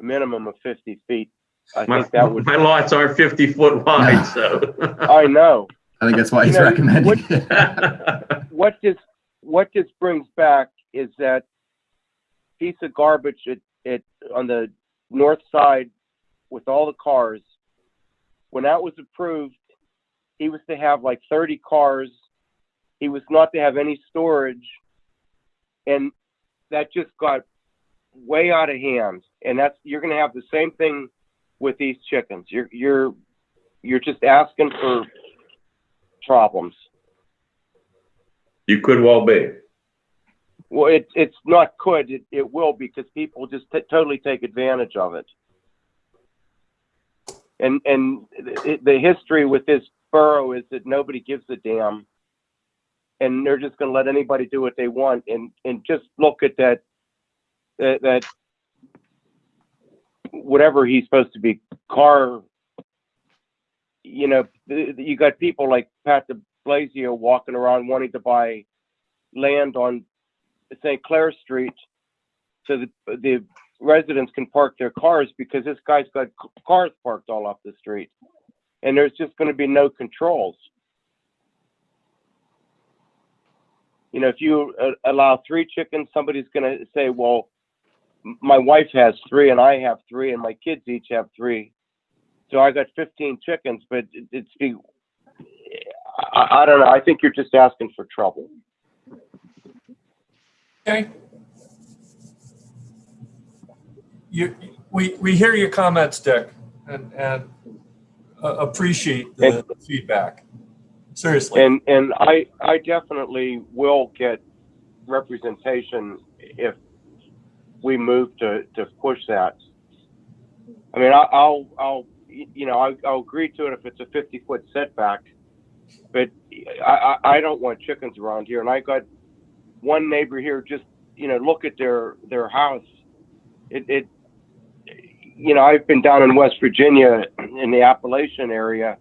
a minimum of fifty feet, I my, think that would, my lots are fifty foot wide, so. I know. I think that's why You he's know, recommending. What this, what this brings back is that piece of garbage at, at, on the north side with all the cars. When that was approved, he was to have like thirty cars. He was not to have any storage. And that just got way out of hand. And that's, you're gonna have the same thing with these chickens. You're, you're, you're just asking for problems. You could well be. Well, it, it's not could, it, it will because people just t- totally take advantage of it. And, and the, the history with this borough is that nobody gives a damn. And they're just gonna let anybody do what they want and, and just look at that, that, that whatever he's supposed to be, car, you know, you got people like Pat de Blasio walking around wanting to buy land on St. Clair Street so the, the residents can park their cars because this guy's got cars parked all off the street. And there's just going to be no controls. You know, if you uh, allow three chickens, somebody's going to say, well, my wife has three and I have three and my kids each have three. So I got 15 chickens, but it- it's be, I, I don't know. I think you're just asking for trouble. Okay. You, we, we hear your comments, Dick, and, and uh, appreciate the feedback. Seriously. And, and I, I definitely will get representation if we move to, to push that. I mean, I- I'll, I'll, you know, I'll, I'll agree to it if it's a fifty foot setback. But I, I, I don't want chickens around here and I got one neighbor here, just, you know, look at their, their house. It, it, you know, I've been down in West Virginia in the Appalachian area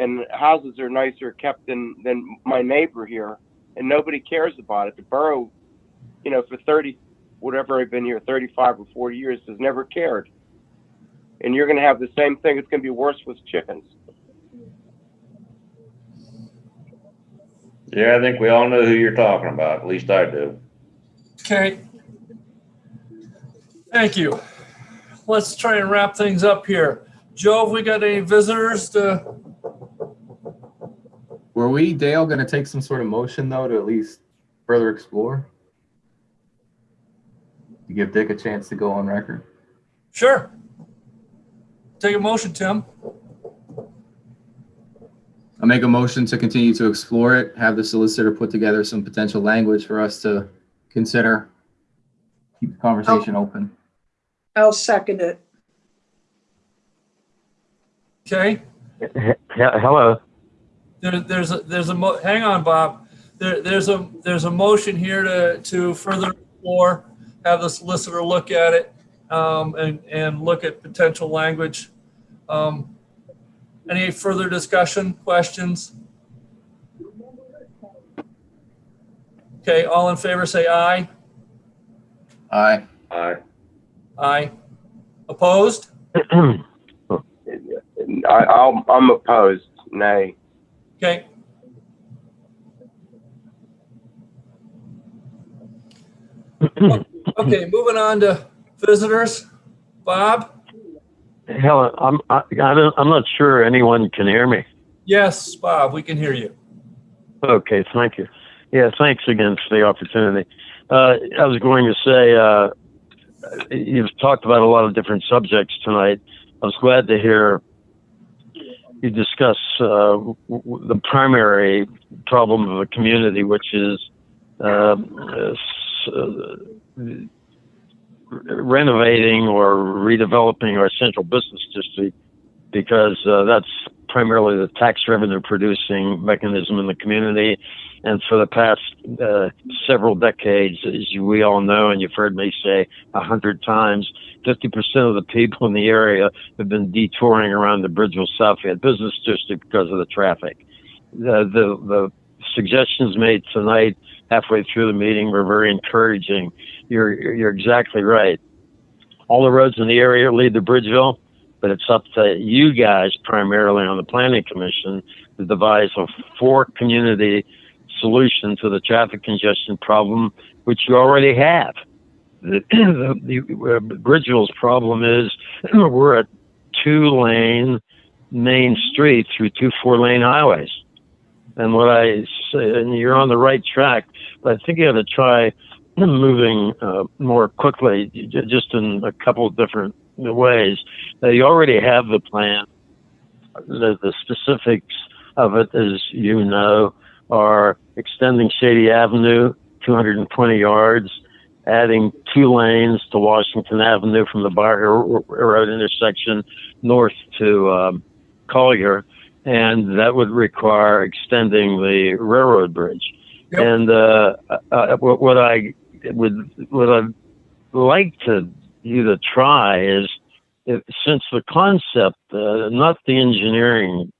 and houses are nicer kept than than my neighbor here, and nobody cares about it. The borough, you know, for thirty, whatever I've been here, thirty-five or forty years, has never cared. And you're going to have the same thing. It's going to be worse with chickens. Yeah, I think we all know who you're talking about. At least I do. Okay. Thank you. Let's try and wrap things up here. Joe, have we got any visitors to, Were we, Dale, gonna take some sort of motion though to at least further explore? To give Dick a chance to go on record? sure. Take a motion, Tim. I make a motion to continue to explore it, have the solicitor put together some potential language for us to consider. Keep the conversation oh. open. I'll second it. Okay? Hello. There, there's a, there's a, mo- hang on, Bob. There, there's a, there's a motion here to, to further explore, have the solicitor look at it, um, and, and look at potential language. Um, any further discussion, questions? Okay, all in favor, say aye. Aye. Aye. Aye. Opposed? I, I'll, I'm opposed. Nay. Okay. Okay, moving on to visitors. Bob? Helen, I'm, I, I don't, I'm not sure anyone can hear me. Yes, Bob, we can hear you. Okay, thank you. Yeah, thanks again for the opportunity. Uh, I was going to say, uh, you've talked about a lot of different subjects tonight. I was glad to hear you discuss uh, w- the primary problem of a community, which is uh, uh, renovating or redeveloping our central business district because uh, that's primarily the tax revenue producing mechanism in the community. And for the past uh, several decades, as we all know, and you've heard me say a hundred times, 50% of the people in the area have been detouring around the Bridgeville Southfield Business District because of the traffic. The, the, the suggestions made tonight, halfway through the meeting, were very encouraging. You're, you're exactly right. All the roads in the area lead to Bridgeville but it's up to you guys primarily on the planning commission to devise a four community solution to the traffic congestion problem, which you already have. The, the, uh, Bridgeville's problem is we're a two lane main street through two four lane highways. And what I say, and you're on the right track, but I think you have to try moving uh, more quickly, just in a couple of different ways. Now, you already have the plan. The, the specifics of it, as you know, are extending Shady Avenue 220 yards, adding two lanes to Washington Avenue from the Bar Road intersection north to um, Collier, and that would require extending the railroad bridge. Yep. And uh, uh, what, I would what I'd like to you to try is if, since the concept, uh, not the engineering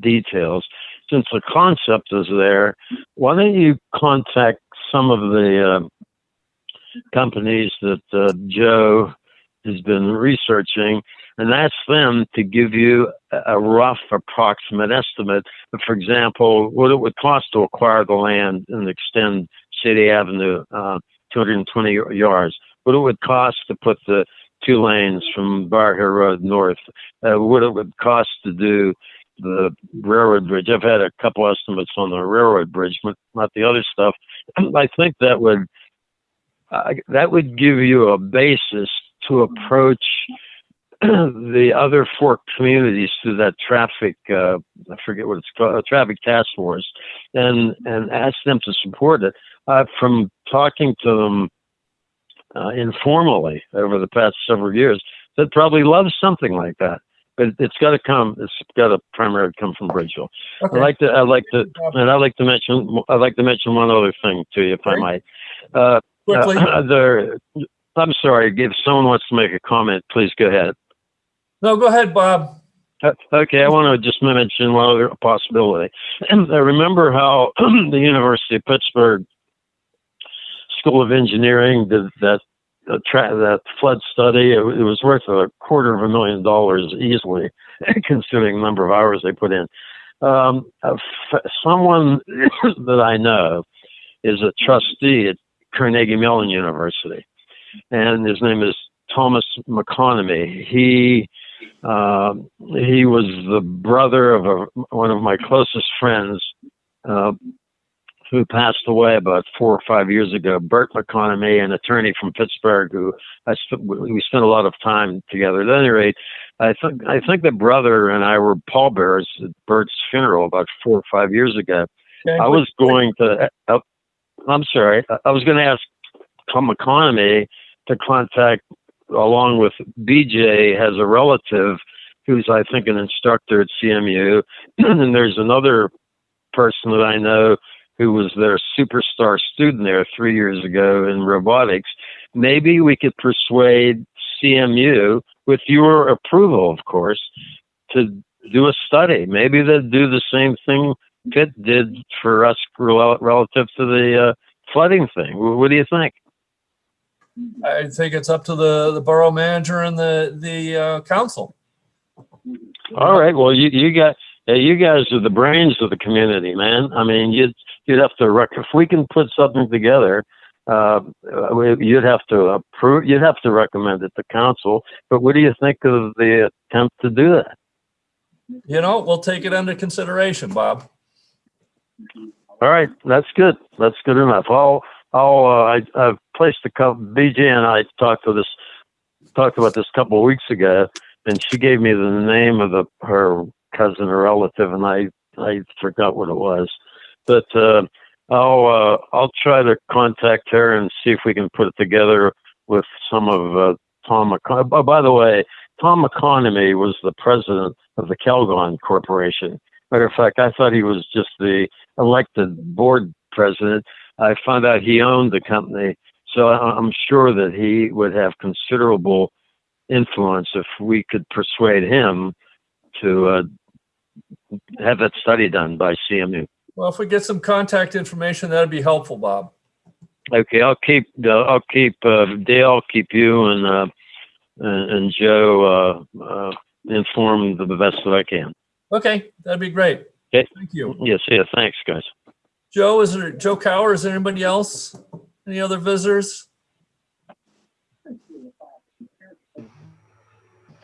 details, since the concept is there, why don't you contact some of the uh, companies that uh, Joe has been researching and ask them to give you a- rough approximate estimate. For example, what it would cost to acquire the land and extend City Avenue uh, 220 yards. What it would cost to put the two lanes from Bower Hill Road north. Uh, what it would cost to do the railroad bridge. I've had a couple estimates on the railroad bridge, but not the other stuff. I think that would uh, that would give you a basis to approach the other four communities through that traffic, uh, I forget what it's called, traffic task force, and, and ask them to support it. Uh, from talking to them uh, informally over the past several years, they'd probably love something like that. But it's got to come. It's got to primarily come from Bridgeville. Okay. I'd like to. I'd like to. And I'd like to mention. I'd like to mention one other thing to you, if I might. Uh, Quickly. uh, there. I'm sorry. If someone wants to make a comment, please go ahead. No, go ahead, Bob. Uh, Okay, I want to just mention one other possibility. I remember how the University of Pittsburgh School of Engineering did that uh, tra- that flood study. It, was worth a quarter of a million dollars easily, considering the number of hours they put in. Um, uh, someone that I know is a trustee at Carnegie Mellon University, and his name is Thomas McConomy. He um, he was the brother of a, one of my closest friends uh, who passed away about four or five years ago. Bert McConomy, an attorney from Pittsburgh, who I sp- we spent a lot of time together. At any rate, I think I think the brother and I were pallbearers at Bert's funeral about four or five years ago. Okay. I was going to. Uh, I'm sorry. I- was going to ask Tom McConomy to contact, along with BJ, has a relative who's I think an instructor at CMU, and there's another person that I know who was their superstar student there three years ago in robotics. Maybe we could persuade CMU, with your approval, of course, to do a study. Maybe they'd do the same thing Pitt did for us relative to the uh, flooding thing. What do you think? I think it's up to the, the borough manager and the, the uh, council. All right. Well, you you got uh, you guys are the brains of the community, man. I mean, you'd you'd have to rec- if we can put something together. Uh, uh, you'd have to approve. You'd have to recommend it to council. But what do you think of the attempt to do that? You know, we'll take it under consideration, Bob. All right, that's good. That's good enough. I'll, I'll, uh, I, I've placed a couple. BJ and I talked to this, talked about this a couple of weeks ago, and she gave me the name of the her cousin or relative, and I, I forgot what it was, but uh, I'll, uh, I'll try to contact her and see if we can put it together with some of uh, Tom. McCon- oh, by the way, Tom McConomy was the president of the Calgon Corporation. Matter of fact, I thought he was just the elected board president. I found out he owned the company, so I'm sure that he would have considerable influence if we could persuade him to uh, have that study done by CMU. Well, if we get some contact information, that'd be helpful, Bob. Okay, I'll keep uh, I'll keep uh, Dale, I'll keep you and uh, and, and Joe uh, uh, informed the best that I can. Okay, that'd be great. Okay. Thank you. Yes, yeah, thanks, guys. Joe, is there, Joe Cower, is there anybody else? Any other visitors?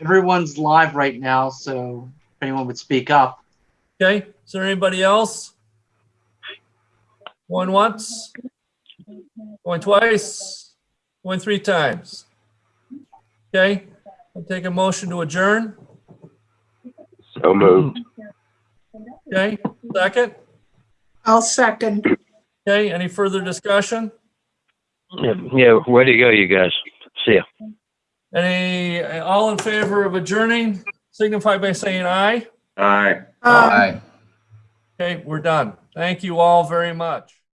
Everyone's live right now, so if anyone would speak up. Okay, is there anybody else? Going once? Going twice? Going three times? Okay, I'll take a motion to adjourn. So moved. Okay, second? I'll second. Okay, any further discussion? Yeah, yeah, way to go, you guys. See ya. Any, all in favor of adjourning, signify by saying aye. Aye. Uh, Aye. Okay, we're done. Thank you all very much.